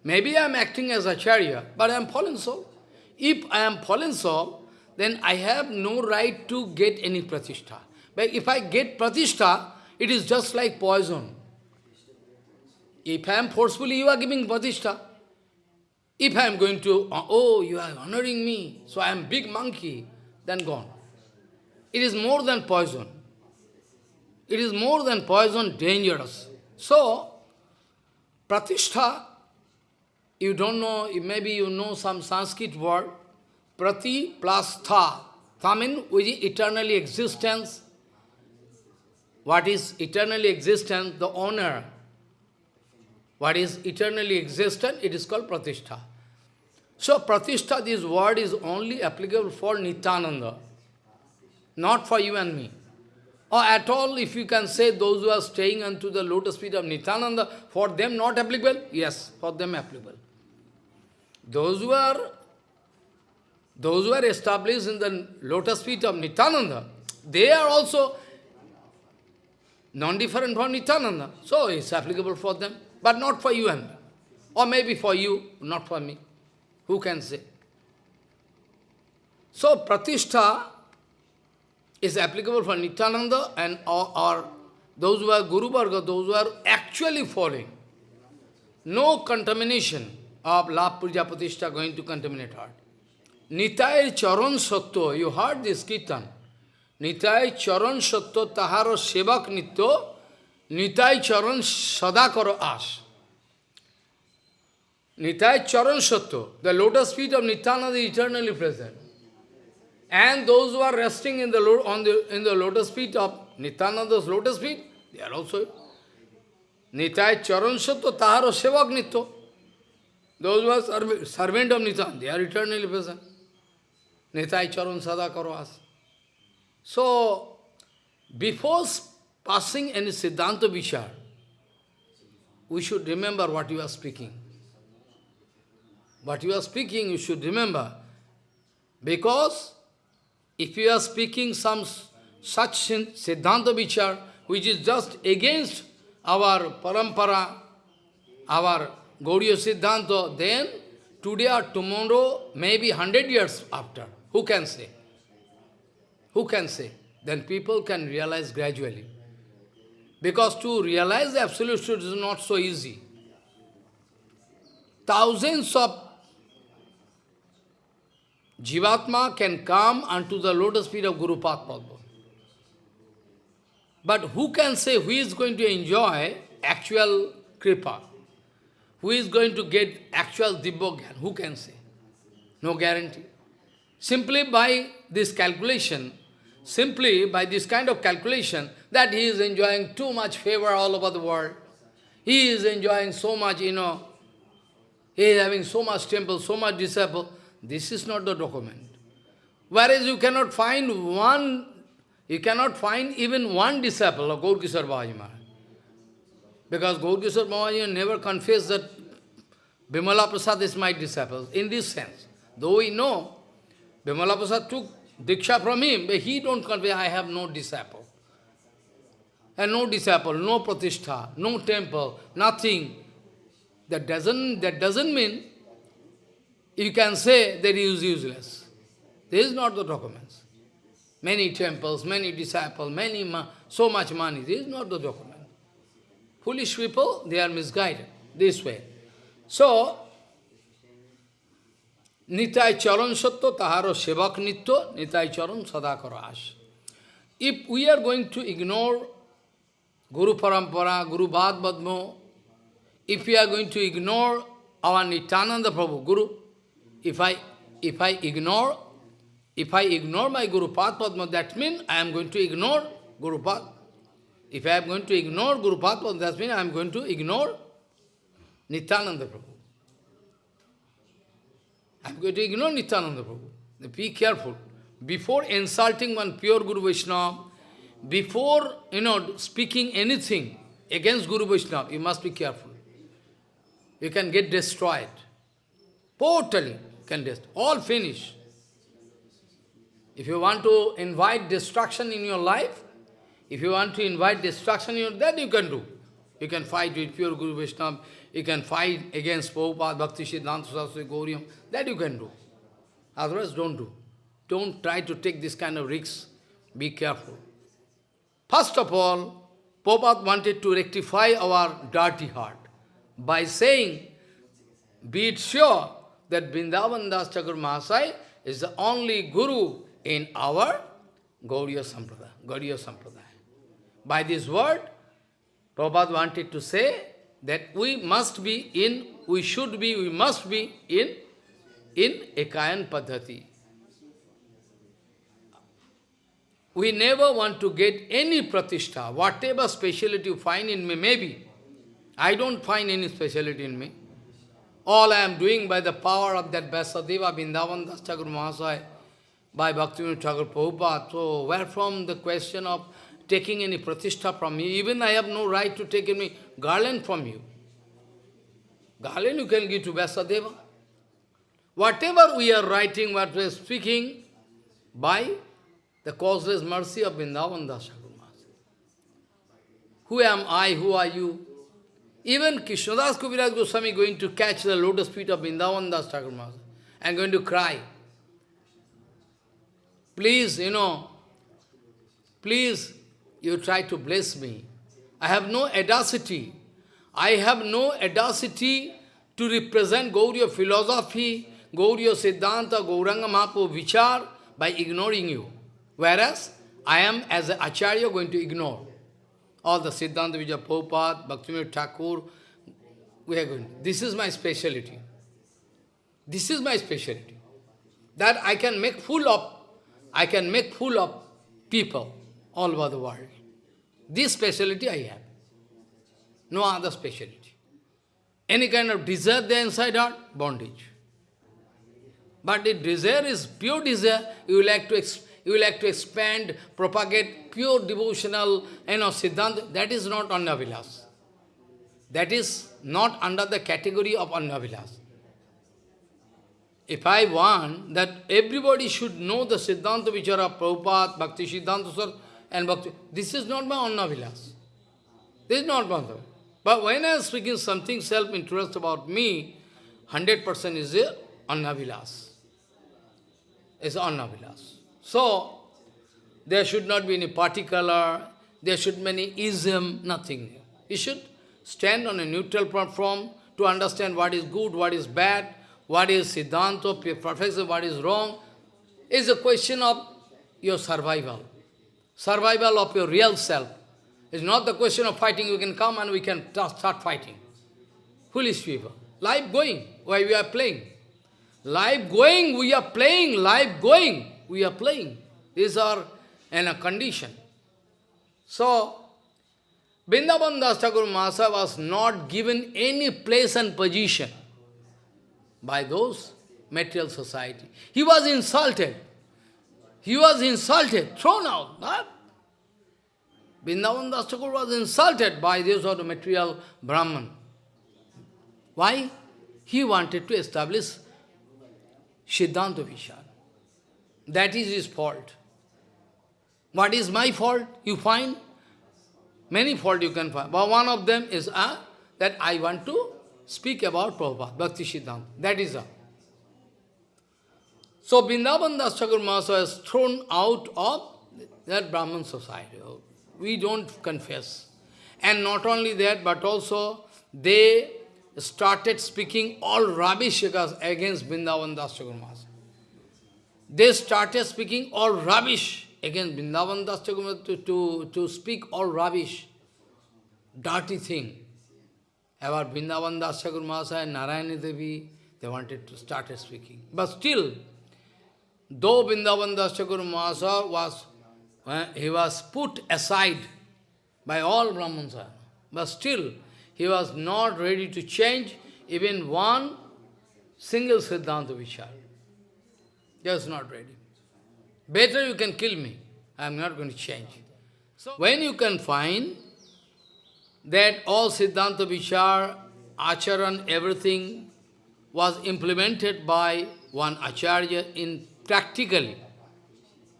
Maybe I am acting as Acharya, but I am fallen soul. If I am fallen soul, then I have no right to get any pratishtha. But if I get pratishtha, it is just like poison. If I am forcefully, you are giving pratishtha. If I am going to, oh, you are honoring me, so I am big monkey, then gone. It is more than poison. It is more than poison, dangerous. So, pratishtha you don't know, maybe you know some Sanskrit word, prati plus tha. Tha means which is eternally existence. What is eternally existence? The honor. What is eternally existent? It is called pratishtha. So pratishtha, this word is only applicable for Nityananda, not for you and me. Or at all, if you can say those who are staying unto the lotus feet of Nityananda, for them not applicable? Yes, for them applicable. Those who are those who are established in the lotus feet of Nityananda, they are also non-different from Nityananda. So it's applicable for them, but not for you and me. Or maybe for you, not for me. Who can say? So, Pratishtha is applicable for Nityananda and or, or those who are Guru Varga, those who are actually following. No contamination of Lap Puja Pratishtha going to contaminate heart. Nitay Charan Satya, you heard this Kirtan. Nitay Charan Satya Taharo Sevak nitto. Nitai Charan Sadakaro Ash. Nitai Charan Satya, the lotus feet of Nityananda is eternally present. And those who are resting in the, on the, in the lotus feet of Nityananda's lotus feet, they are also Nitai Charan Satya Taharo Sevak Nitya. Those who are serv servant of Nityananda, they are eternally present. Nitai Charan Sadakaro Ash. So, before passing any Siddhanta Vichar, we should remember what you are speaking. What you are speaking, you should remember. Because if you are speaking some such Siddhanta Vichar, which is just against our parampara, our Gauriya Siddhanta, then today or tomorrow, maybe hundred years after, who can say? Who can say? Then people can realize gradually. Because to realize the absolute truth is not so easy. Thousands of Jivatma can come unto the lotus feet of Guru Padma. But who can say who is going to enjoy actual kripa? Who is going to get actual Dibbogyan? Who can say? No guarantee. Simply by this calculation, simply by this kind of calculation, that he is enjoying too much favor all over the world. He is enjoying so much, you know, he is having so much temple, so much disciple. This is not the document. Whereas you cannot find one, you cannot find even one disciple of Gaur Kishore Babaji Maharaj. Because Gaur Kishore Babaji never confessed that Bimala Prasad is my disciple, in this sense. Though we know, Bimala Prasad took Diksha from him, but he don't convey, I have no disciple. And no disciple, no pratishtha, no temple, nothing. That doesn't, that doesn't mean you can say that he is useless. This is not the documents. Many temples, many disciples, many ma so much money. This is not the document. Foolish people, they are misguided this way. So, Nitai Charan Satya Taharo Sevak Nitya, Nitai Charan Sadakara Ash. If we are going to ignore Guru Parampara, Guru Bhad Badmo, if we are going to ignore our Nityananda Prabhu, Guru, if I if I ignore if I ignore my Guru Pad Padma, that means I am going to ignore Guru Pad. If I am going to ignore Guru Pad Padma, that means I am going to ignore Nityananda Prabhu. I am going to ignore Nityananda Prabhu. Be careful. Before insulting one pure Guru Vaishnava, before, you know, speaking anything against Guru Vaishnava, you must be careful. You can get destroyed. Totally can destroy. All finish. If you want to invite destruction in your life, if you want to invite destruction in your that you can do. You can fight with pure Guru Vaishnava, you can fight against Prabhupada, Bhakti Siddhanta Saraswati Gauriam, that you can do. Otherwise, don't do. Don't try to take this kind of risks. Be careful. First of all, Prabhupada wanted to rectify our dirty heart by saying, be it sure that Vrindavan Das Mahasai is the only Guru in our Gauriya Sampradaya. Gauriya Sampradaya. By this word, Prabhupada wanted to say that we must be in, we should be, we must be in, in Ekayan Padhati. We never want to get any pratishtha, whatever speciality you find in me, maybe. I don't find any speciality in me. All I am doing by the power of that Vyasadeva Vrindavan Das Thakur Mahasaya, by Bhaktivinoda Thakur Prabhupada. So where from the question of taking any pratishtha from me? Even I have no right to take any garland from you. Garland you can give to Vyasadeva. Whatever we are writing, what we are speaking, by the causeless mercy of Vrindavan Das Thakur Mahasaya. Who am I? Who are you? Even Krishnadas Kaviraj Goswami going to catch the lotus feet of Vrindavan Das Thakur and going to cry. Please, you know, please, you try to bless me. I have no audacity. I have no audacity to represent Gauriya philosophy, Gauriya Siddhanta, Gauranga Mahaprabhu Vichar by ignoring you. Whereas, I am, as an Acharya, going to ignore all the Siddhanta Vijaya Prabhupada, Bhaktivinoda Thakur, we are going. This is my speciality. This is my speciality. That I can make full of, I can make full of people all over the world. This speciality I have. No other speciality. Any kind of desire there inside out, bondage. But if desire is pure desire, you will like to you will like to expand, propagate pure devotional, you know, Siddhanta, that is not Annavilas. That is not under the category of Annavilas. If I want that everybody should know the Siddhanta Vichara, Prabhupada, Bhakti Siddhanta Sar, and Bhakti, this is not my Annavilas. This is not my. But when I am speaking something self-interest about me, 100% is a Annavilas. It's Annavilas. So, there should not be any particular, there should be any ism, nothing. You should stand on a neutral platform to understand what is good, what is bad, what is Siddhanta, perfection, what is wrong. It's a question of your survival. Survival of your real self. It's not the question of fighting, you can come and we can start fighting. Foolish people. Life going, why we are playing. Life going, we are playing, life going, we are playing. These are in a condition. So, Vrindavan Das Masa was not given any place and position by those material society. He was insulted. He was insulted, thrown out. Huh? Vrindavan Das Thakur was insulted by this sort of material Brahman. Why? He wanted to establish Siddhanta Vichar. That is his fault. What is my fault? You find many fault you can find. But one of them is uh, that I want to speak about Prabhupada, Bhakti Siddhanta. That is all. So Vrindavan Das Thakur Mahasaya thrown out of that Brahman society. We don't confess. And not only that, but also they started speaking all rubbish against Vrindavan Das Thakur Mahasaya. They started speaking all rubbish against Vrindavan Das Thakur to, to, to speak all rubbish, dirty thing about Vrindavan Das Thakur Mahasaya and Narayani Devi. They wanted to start speaking. But still, though Vrindavan Das Thakur Mahasaya was, uh, he was put aside by all Brahmans, but still, he was not ready to change even one single Siddhanta Vichar. Just not ready. Better you can kill me. I am not going to change. So when you can find that all Siddhanta Vichar, Acharan, everything was implemented by one Acharya in practically,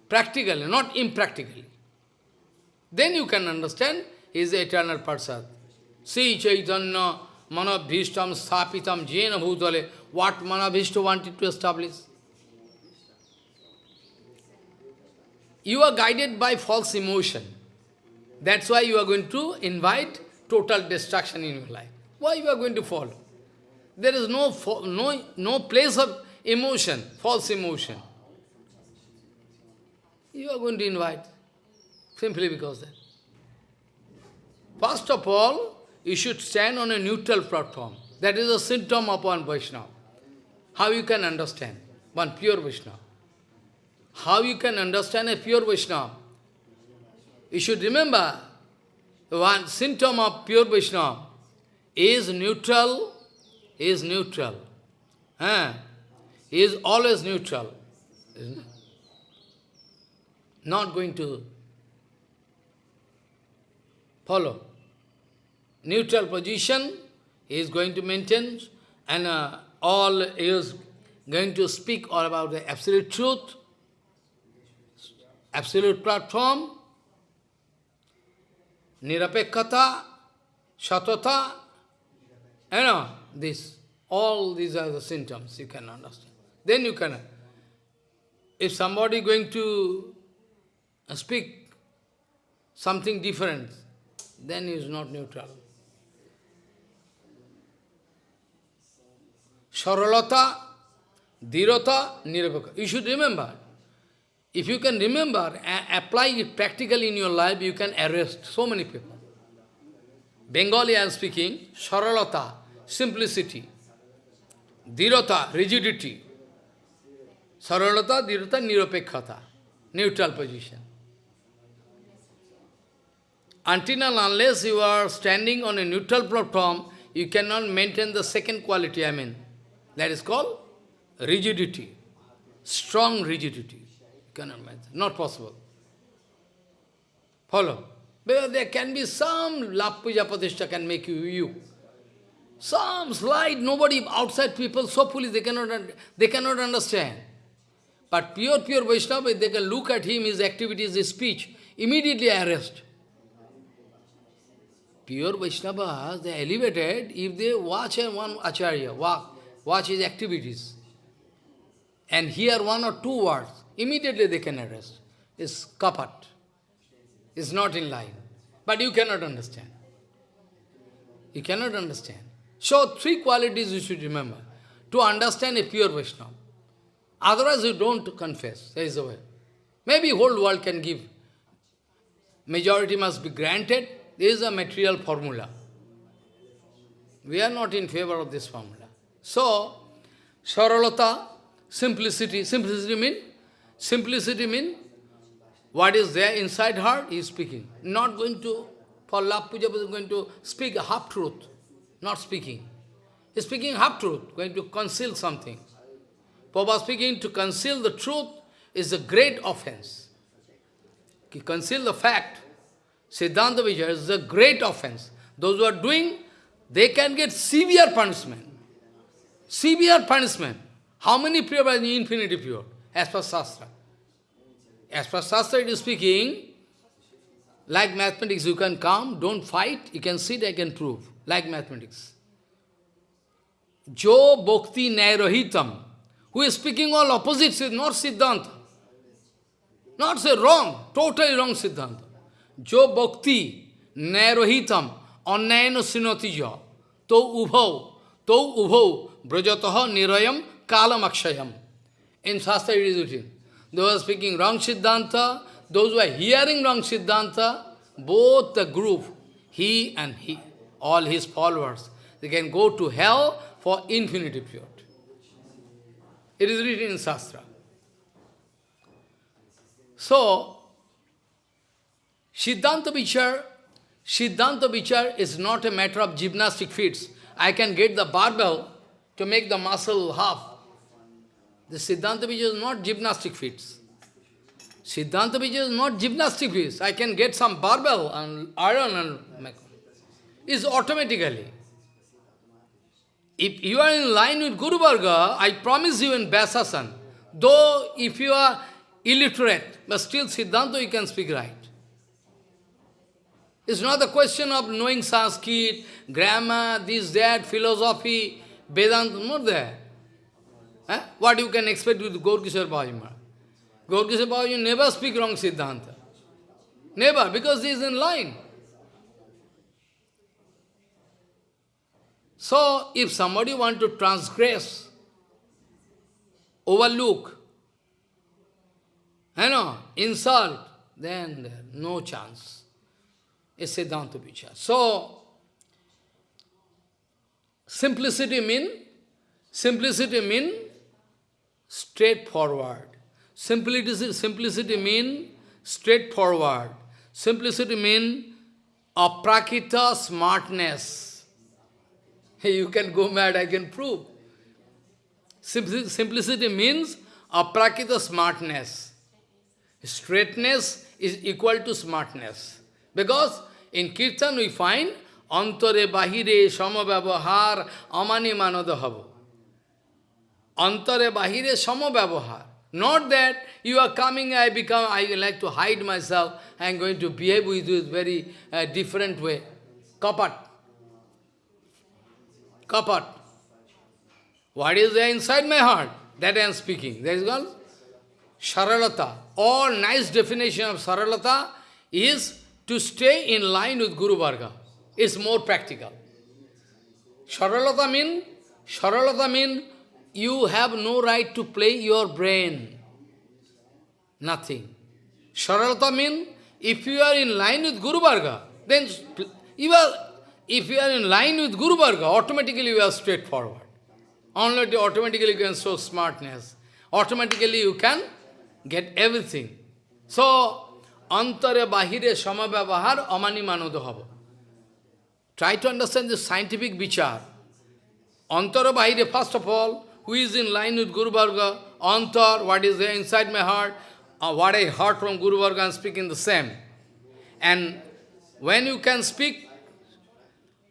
practically, not impractically. Then you can understand is eternal Parsad. See Chaitanya Manabhishtam Sthapitam Jena Bhutale, what Manabhishta wanted to establish. You are guided by false emotion. That's why you are going to invite total destruction in your life. Why you are going to follow? There is no, no, no place of emotion, false emotion. You are going to invite, simply because that. First of all, you should stand on a neutral platform. That is a symptom of one Vaishnava. How you can understand one pure Vaishnava? How you can understand a pure Vaishnava? You should remember, one symptom of pure Vaishnava is neutral, is neutral. Eh? He is always neutral. Not going to follow. Neutral position he is going to maintain and uh, all is going to speak all about the absolute truth absolute platform, nirapekkhata, shatata, you know, this, all these are the symptoms you can understand. Then you can, if somebody going to speak something different, then he is not neutral. Saralata, Dhirata, Nirapekha. You should remember, If you can remember, apply it practically in your life, you can arrest so many people. Bengali I am speaking, saralata, simplicity, dhirata, rigidity, saralata, dhirata, niropekhata, neutral position. Until and unless you are standing on a neutral platform, you cannot maintain the second quality, I mean. That is called rigidity, strong rigidity. You cannot maintain, not possible. Follow? Because there can be some lap puja can make you you. Some slight, nobody, outside people, so foolish, they cannot, they cannot understand. But pure, pure Vaishnava, they can look at him, his activities, his speech, immediately arrest. Pure Vaishnavas, they are elevated if they watch one Acharya, walk, watch his activities, and hear one or two words, immediately they can arrest. It's kapat. It's not in line. But you cannot understand. You cannot understand. So, three qualities you should remember to understand a pure Vaishnava. Otherwise, you don't confess. There is a way. Maybe whole world can give. Majority must be granted. This is a material formula. We are not in favor of this formula. So, saralata, simplicity. Simplicity mean? Simplicity mean what is there inside her, he is speaking. Not going to, for love puja, is going to speak half-truth. Not speaking. He is speaking half-truth, going to conceal something. Prabhupada speaking to conceal the truth is a great offense. To conceal the fact, Siddhanta Vijaya is a great offense. Those who are doing, they can get severe punishment. Severe punishment. How many pure are infinity pure? As per Shastra. As per Shastra it is speaking, like mathematics, you can come, don't fight, you can sit, I can prove. Like mathematics. Jo Bhakti Nairohitam, who is speaking all opposites, is not Siddhanta. Not say wrong, totally wrong Siddhanta. Jo Bhakti Nairohitam, Annayana Sinatija, To Ubhau, To Ubhau, Brajataha Nirayam Kalam Akshayam. In Shastra it is written. Those who are speaking wrong Siddhanta, those who are hearing wrong Siddhanta, both the group, he and he, all his followers, they can go to hell for infinity period. It is written in Shastra. So, Siddhanta Vichar, Siddhanta is not a matter of gymnastic feats. I can get the barbell to make the muscle half. The Siddhanta Vichar is not gymnastic feats. Siddhanta Vichar is not gymnastic feats. I can get some barbell and iron and make. It's automatically. If you are in line with Guru Varga, I promise you in Vyasasan, though if you are illiterate, but still Siddhanta you can speak right. It's not a question of knowing Sanskrit, grammar, this, that, philosophy, Vedanta, not there. Eh? What you can expect with Babaji Maharaj? Gaurkishore Babaji never speak wrong Siddhanta. Never, because he is in line. So, if somebody want to transgress, overlook, you know, insult, then no chance. It's Siddhanta Vichar. So, simplicity mean, simplicity mean straightforward. Simplicity, simplicity mean straightforward. Simplicity mean aprakita smartness. You can go mad, I can prove. Simplicity means aprakita smartness. Straightness is equal to smartness. Because in Kirtan we find antare bahire samabhavahar amani manadahava. Antare bahire samabhavahar. Not that you are coming, I become, I like to hide myself, I am going to behave with you very uh, different way. Kapat. Kapat. What is there inside my heart? That I am speaking. That is called Saralata. All nice definition of Saralata is to stay in line with Guru Varga. is more practical. Saralata mean, Saralata mean you have no right to play your brain. Nothing. Saralata means if you are in line with Guru Varga, then you are, if you are in line with Guru Varga, automatically you are straightforward. Only automatically you can show smartness. Automatically you can get everything. So, antare bahire samabhyavahar amani manodo hava. Try to understand the scientific vichar. Antara bahire, first of all, who is in line with Guru Varga, antar, what is there inside my heart, uh, what I heard from Guru Varga, I am speaking the same. And when you can speak,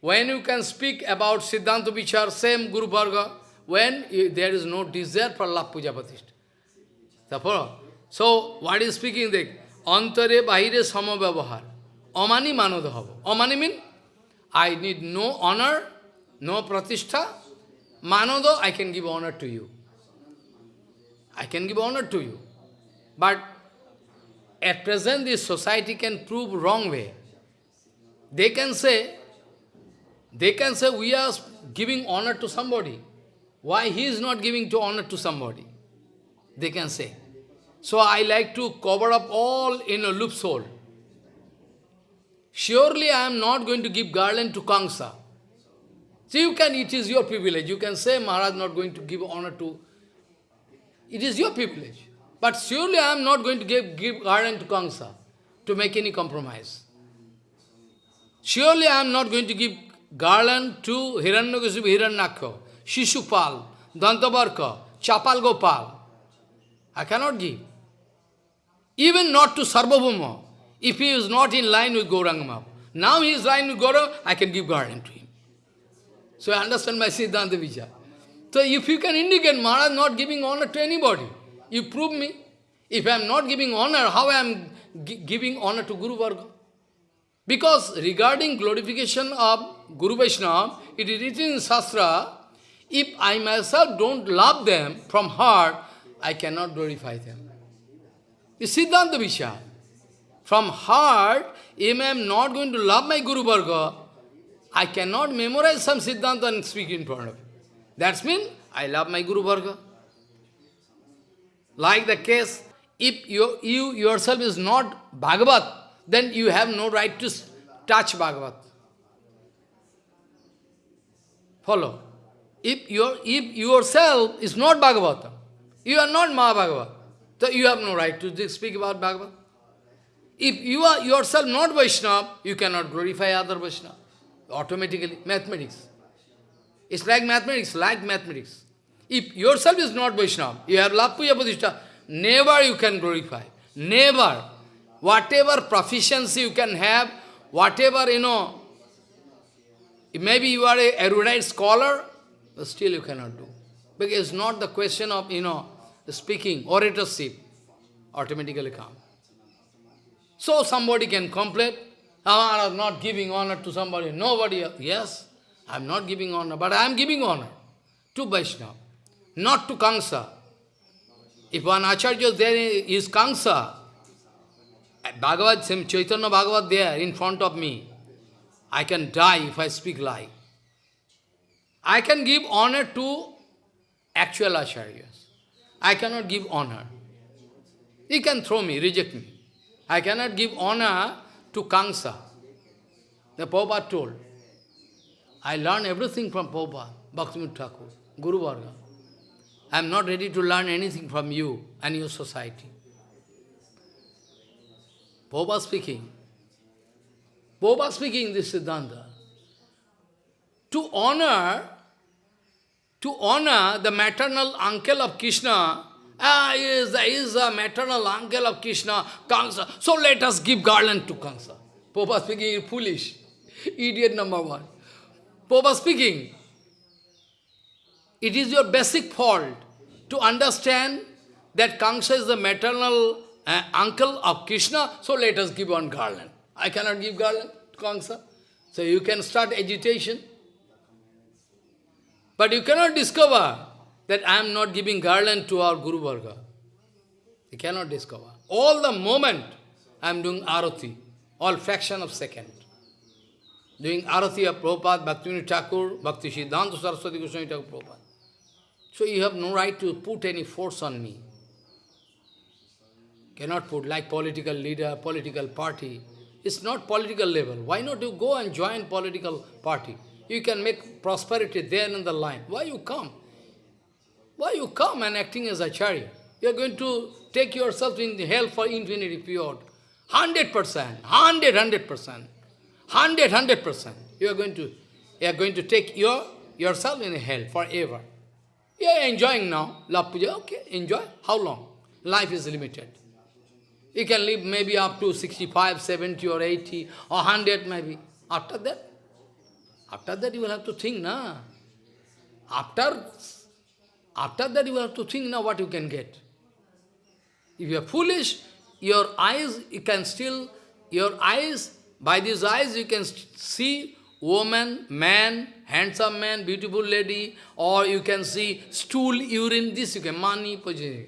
when you can speak about Siddhanta Vichar, same Guru Varga, when you, there is no desire for love puja. Therefore, so what is speaking there? Bahire samabhyavahar. Amani manoda hava. Amani mean, I need no honor, no pratishtha. Manodo, I can give honor to you. I can give honor to you. But at present, this society can prove wrong way. They can say, they can say we are giving honor to somebody. Why he is not giving to honor to somebody? They can say. So I like to cover up all in a loophole. Surely I am not going to give garland to Kamsa. So you can, it is your privilege. You can say Maharaj not going to give honor to. It is your privilege. But surely I am not going to give, give garland to Kamsa to make any compromise. Surely I am not going to give garland to Hiranyakasipu Hiranyaksha, Shishupal, Dantavakra, Chapal Gopal. I cannot give. Even not to Sarvabhauma, if he is not in line with Gauranga Now he is in line with Gauranga, I can give garland to him. So I understand my Siddhanta Vichar. So if you can indicate Maharaj not giving honor to anybody, you prove me. If I am not giving honor, how I am giving honor to Guru Varga? Because regarding glorification of Guru Vaishnava, it is written in Shastra, if I myself don't love them from heart, I cannot glorify them. It's Siddhanta Vichar. From heart, if I am not going to love my Guru Varga, I cannot memorize some Siddhanta and speak in front of you. That's mean I love my Guru Varga. Like the case, if you, you yourself is not Bhagavat, then you have no right to touch Bhagavat. Follow. If, your, if yourself is not Bhagavatam, you are not Mahabhagavat, so you have no right to speak about Bhagavat. If you are yourself not Vaishnava, you cannot glorify other Vaishnava. Automatically, mathematics. It's like mathematics, like mathematics. If yourself is not Vaishnava, you have love puja never you can glorify. Never. Whatever proficiency you can have, whatever, you know, maybe you are a erudite scholar, but still you cannot do. Because it's not the question of, you know, speaking, oratorship, automatically come. So somebody can complain, oh, I am not giving honor to somebody, nobody else. Yes, I am not giving honor, but I am giving honor to Vaishnava, not to Kamsa. If one Acharya there is Kamsa, Bhagavad, Chaitanya Bhagavad there in front of me, I can die if I speak lie. I can give honor to actual acharyas. I cannot give honor. He can throw me, reject me. I cannot give honor to Kamsa. The Prabhupada told. I learn everything from Prabhupada, Bhaktivinoda Thakur, Guru Varga. I am not ready to learn anything from you and your society. Prabhupada speaking. Prabhupada speaking this Siddhanta. To honor, to honor the maternal uncle of Krishna, ah, is, he is the maternal uncle of Krishna, Kamsa. So let us give garland to Kansa. Prabhupada speaking foolish. Idiot number one. Prabhupada speaking. It is your basic fault to understand that Kansa is the maternal uh, uncle of Krishna, so let us give one garland. I cannot give garland to Kansa. So you can start agitation. But you cannot discover that I am not giving garland to our Guru Varga. You cannot discover. All the moment I am doing arati, all fraction of second. Doing arati of Prabhupada, Bhaktivinoda Thakur, Bhakti Siddhanta Saraswati Goswami Thakur Prabhupada. So you have no right to put any force on me. Cannot put like political leader, political party. It's not political level. Why not you go and join political party? You can make prosperity there in the line. Why you come? Why you come and acting as acharya? You are going to take yourself in hell for infinity period. Hundred percent, hundred, hundred percent, hundred, hundred percent. You are going to, you are going to take your yourself in hell forever. You are enjoying now, love puja, okay, enjoy. How long? Life is limited. You can live maybe up to 65, 70 or 80 or 100 maybe. After that, after that you will have to think, na. After, after that you will have to think now what you can get. If you are foolish, your eyes, you can still, your eyes, by these eyes you can see woman, man, handsome man, beautiful lady, or you can see stool, urine, this you can, money, position.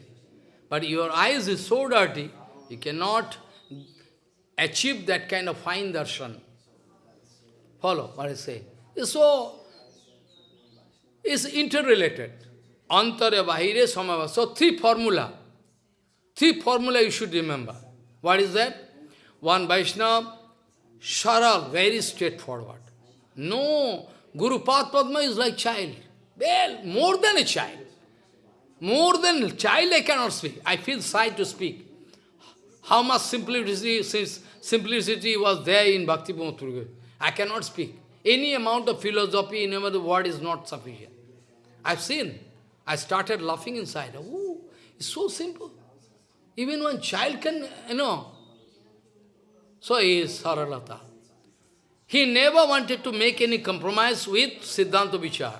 But your eyes is so dirty, you cannot achieve that kind of fine darshan. Follow what I say. So, it's interrelated. Antara, Bahire, Samava. So three formula. Three formula you should remember. What is that? One Vaishnava, Sharal, very straightforward. No, Guru Padma is like child. Well, more than a child. More than a child I cannot speak. I feel shy to speak. How much simplicity, simplicity was there in Bhakti Pramod I cannot speak. Any amount of philosophy in the word is not sufficient. I've seen. I started laughing inside. Oh, it's so simple. Even one child can, you know. So he is Saralata. He never wanted to make any compromise with Siddhanta Vichar.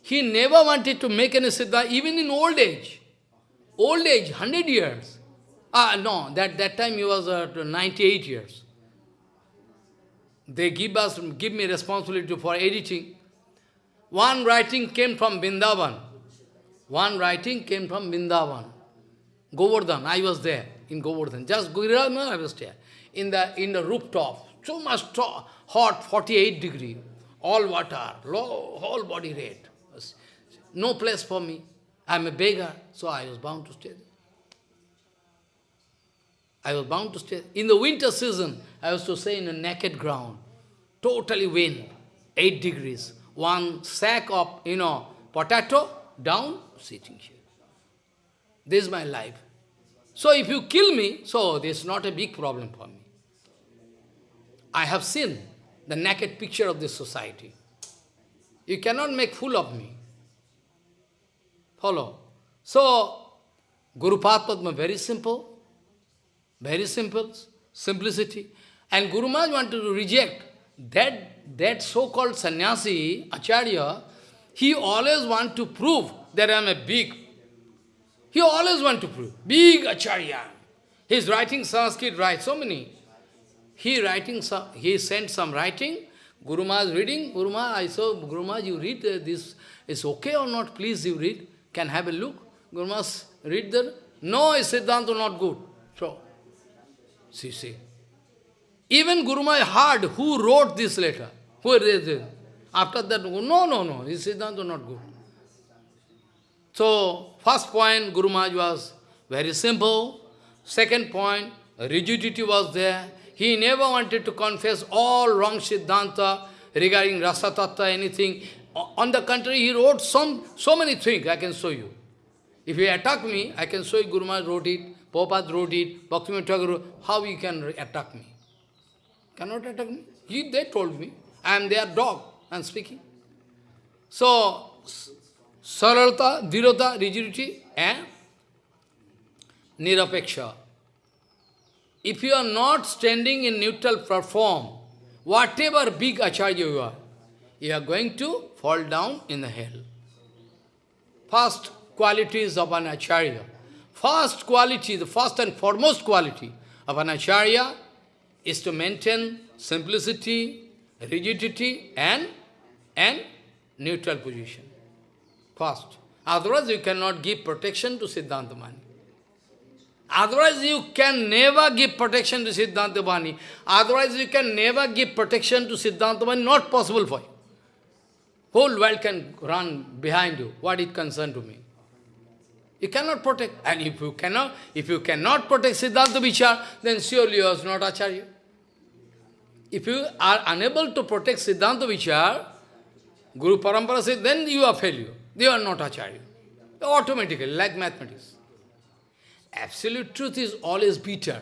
He never wanted to make any Siddhanta, even in old age. Old age, 100 years. Ah, no, that, that time he was uh, 98 years. They give us, give me responsibility for editing. One writing came from Vrindavan. One writing came from Vrindavan. Govardhan, I was there in Govardhan. Just Giriraj, I was there. In the, in the rooftop, so much hot, 48 degree, all water, low, whole body red. No place for me. I'm a beggar, so I was bound to stay there. I was bound to stay. In the winter season, I was to say in a naked ground, totally wind, 8 degrees. One sack of, you know, potato, down, sitting here. This is my life. So if you kill me, so this is not a big problem for me. I have seen the naked picture of this society. You cannot make fool of me. Follow. So, Guru Padma, very simple. Very simple. Simplicity. And Guru Maharaj wanted to reject that, that so-called sannyasi, Acharya, he always want to prove that I am a big. He always want to prove. Big Acharya. He is writing Sanskrit, right? So many. He writing he sent some writing, Guru Maharaj reading, Guru Maharaj, I saw, Guru Maharaj, you read uh, this, is okay or not, please you read, can have a look. Guru Maharaj read there, no, Siddhanta not good. So, see, see. Even Guru Maharaj heard who wrote this letter, who read it? After that, no, no, no, is Siddhanta not good. So, first point, Guru Maharaj was very simple. Second point, rigidity was there. He never wanted to confess all wrong Siddhanta regarding Rasa Tattva, anything. On the contrary, he wrote some, so many things, I can show you. If you attack me, I can show you Guru Maharaj wrote it, Prabhupada wrote it, Bhaktivinoda Thakur how you can attack me? Cannot attack me? He, they told me, I am their dog, I am speaking. So, saralta, dhirata, rigidity, and nirapeksha. If you are not standing in neutral platform, whatever big acharya you are, you are going to fall down in the hell. First qualities of an acharya. First quality, the first and foremost quality of an acharya is to maintain simplicity, rigidity and, and neutral position. First. Otherwise you cannot give protection to Siddhanta Mani. Otherwise you can never give protection to Siddhanta Bani. Otherwise you can never give protection to Siddhantabhani. Not possible for you. Whole world can run behind you. What it concern to me? You cannot protect. And if you cannot, if you cannot protect Siddhanta Vichar, then surely you are not Acharya. If you are unable to protect Siddhanta Vichar, Guru Parampara says, then you are failure. They are not Acharya. Automatically, like mathematics. Absolute truth is always bitter.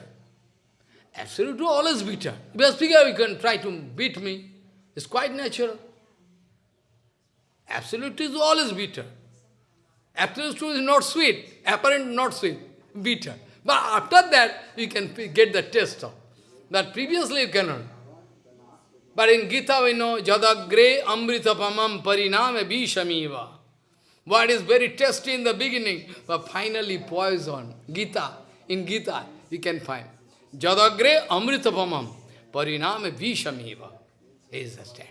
Absolute truth always bitter. Because speaker, you can try to beat me. It's quite natural. Absolute truth is always bitter. Absolute truth is not sweet. Apparent not sweet. Bitter. But after that, you can get the taste of. But previously you cannot. But in Gita we know, Jadagre amritapamam pariname vishamiva. What is very tasty in the beginning, but finally poison. Gita, in Gita, you can find. Jadagre amritapamam pariname vishamiva. Is the step.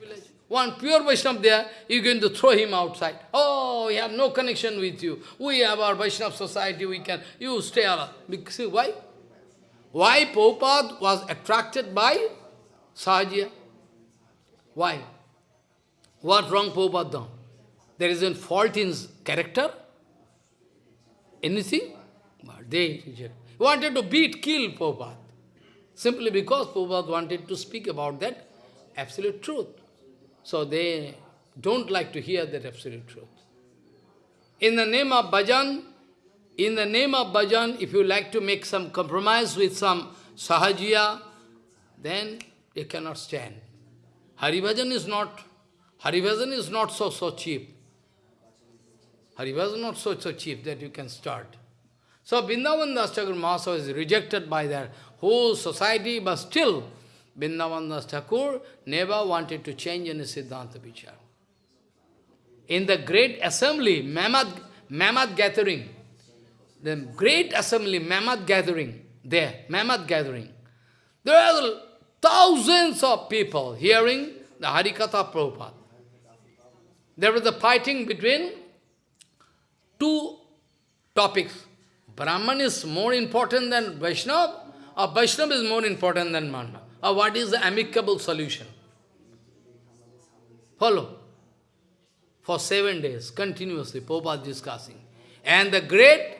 One pure Vaishnava there, you're going to throw him outside. Oh, we have no connection with you. We have our Vaishnava society, we can, you stay alive. See, why? Why Prabhupada was attracted by Sahajiya? Why? What wrong Prabhupada done? There is a fault in character? Anything? But they wanted to beat, kill Prabhupada. Simply because Prabhupada wanted to speak about that absolute truth. So they don't like to hear that absolute truth. In the name of bhajan, in the name of bhajan, if you like to make some compromise with some sahajiya, then you cannot stand. Hari Haribhajan is not, Hari Haribhajan is not so, so cheap. Haribhajan is not so, so cheap that you can start. So Vrindavan Das Thakur Mahasaya is rejected by their whole society, but still Vrindavan Das Thakur never wanted to change any Siddhanta Vichar. In the great assembly, Mamad, Mamad gathering, the great assembly, Mamad gathering, there, Mamad gathering, there are thousands of people hearing the Harikatha Prabhupada. There was a fighting between two topics. Brahman is more important than Vaishnava, or Vaishnava is more important than Brahman. Or what is the amicable solution? Follow. For seven days, continuously, Prabhupada discussing. And the great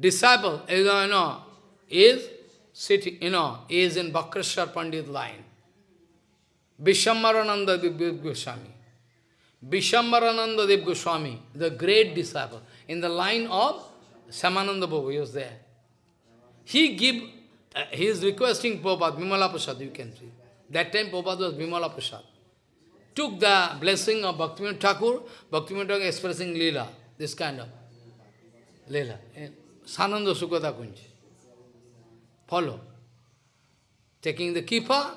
disciple, eh, you know, is sitting, you know, is in Bakrashar Pandit line. Vishvambharananda Dev Goswami. Vishvambharananda Dev Goswami, the great disciple, in the line of Shyamananda Babu, he was there. He give, uh, he is requesting Prabhupada, Bimala Prasad, you can see. That time Prabhupada was Bimala Prasad. Took the blessing of Bhaktivinoda Thakur, Bhaktivinoda Thakur expressing Leela, this kind of Leela. Svananda Sukhada Kunji. Follow. Taking the kippa,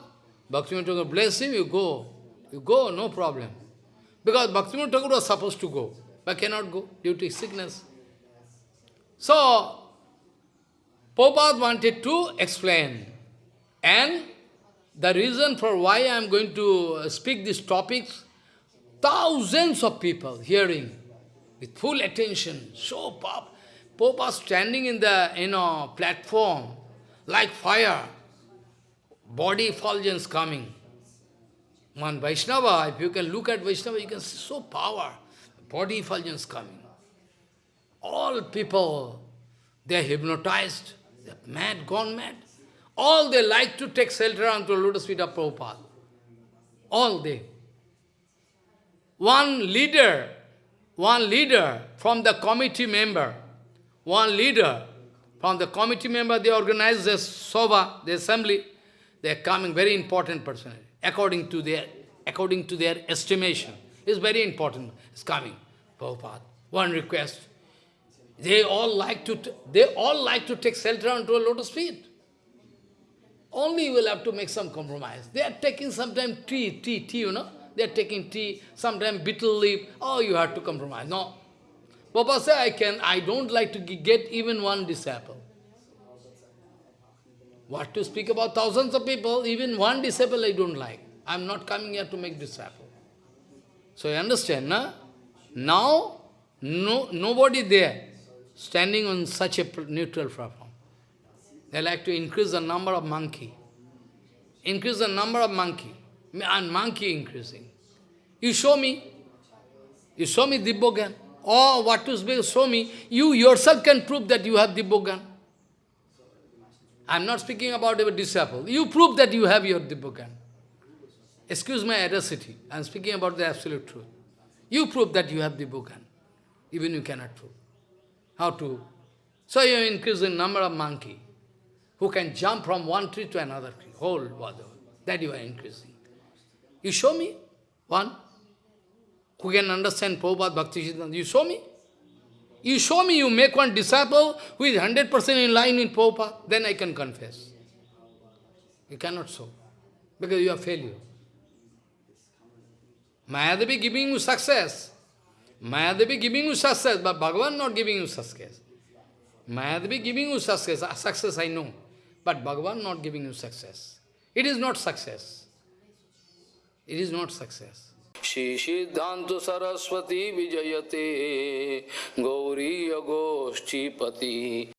Bhaktivinoda Thakur bless him, you go. You go, no problem. Because Bhaktivinoda Thakur was supposed to go, but cannot go due to sickness. So, Prabhupada wanted to explain. And the reason for why I am going to speak these topics, thousands of people hearing with full attention, so pop. Prabhupada standing in the you know platform like fire, body effulgence coming. One Vaishnava, if you can look at Vaishnava, you can see so power, body effulgence coming. All people, they are hypnotized, mad, gone mad. All they like to take shelter onto the lotus feet of Prabhupada. All they. One leader, one leader from the committee member, one leader from the committee member, they organize the Soba, the assembly, they are coming, very important person, according to their, according to their estimation. It's very important, it's coming, Prabhupada. One request, they all like to, they all like to take shelter onto a lotus feet. Only you will have to make some compromise. They are taking sometimes tea, tea, tea, you know. They are taking tea, sometimes betel leaf. Oh, you have to compromise. No. Papa said, I can, I don't like to get even one disciple. What to speak about thousands of people, even one disciple I don't like. I am not coming here to make disciple. So you understand, na? Now, no, nobody there standing on such a neutral platform. They like to increase the number of monkey. Increase the number of monkey. And monkey increasing. You show me. You show me Dibbogan. or what to show me, you yourself can prove that you have Dibbogan. I am not speaking about your disciple. You prove that you have your Dibbogan. Excuse my audacity. I am speaking about the absolute truth. You prove that you have Dibbogan. Even you cannot prove. How to? So you increase the number of monkey who can jump from one tree to another tree, whole world. That you are increasing. You show me one who can understand Prabhupada Bhakti. You show me. You show me, you make one disciple who is 100% in line with Prabhupada, then I can confess. You cannot show, because you are failure. Mayadevi giving you success. Mayadevi giving you success, but Bhagavan not giving you success. Mayadevi giving you success, uh, success I know, but Bhagavan not giving you success. It is not success. It is not success. Siddhanta Saraswati Vijayate Gauriya Goshti Pati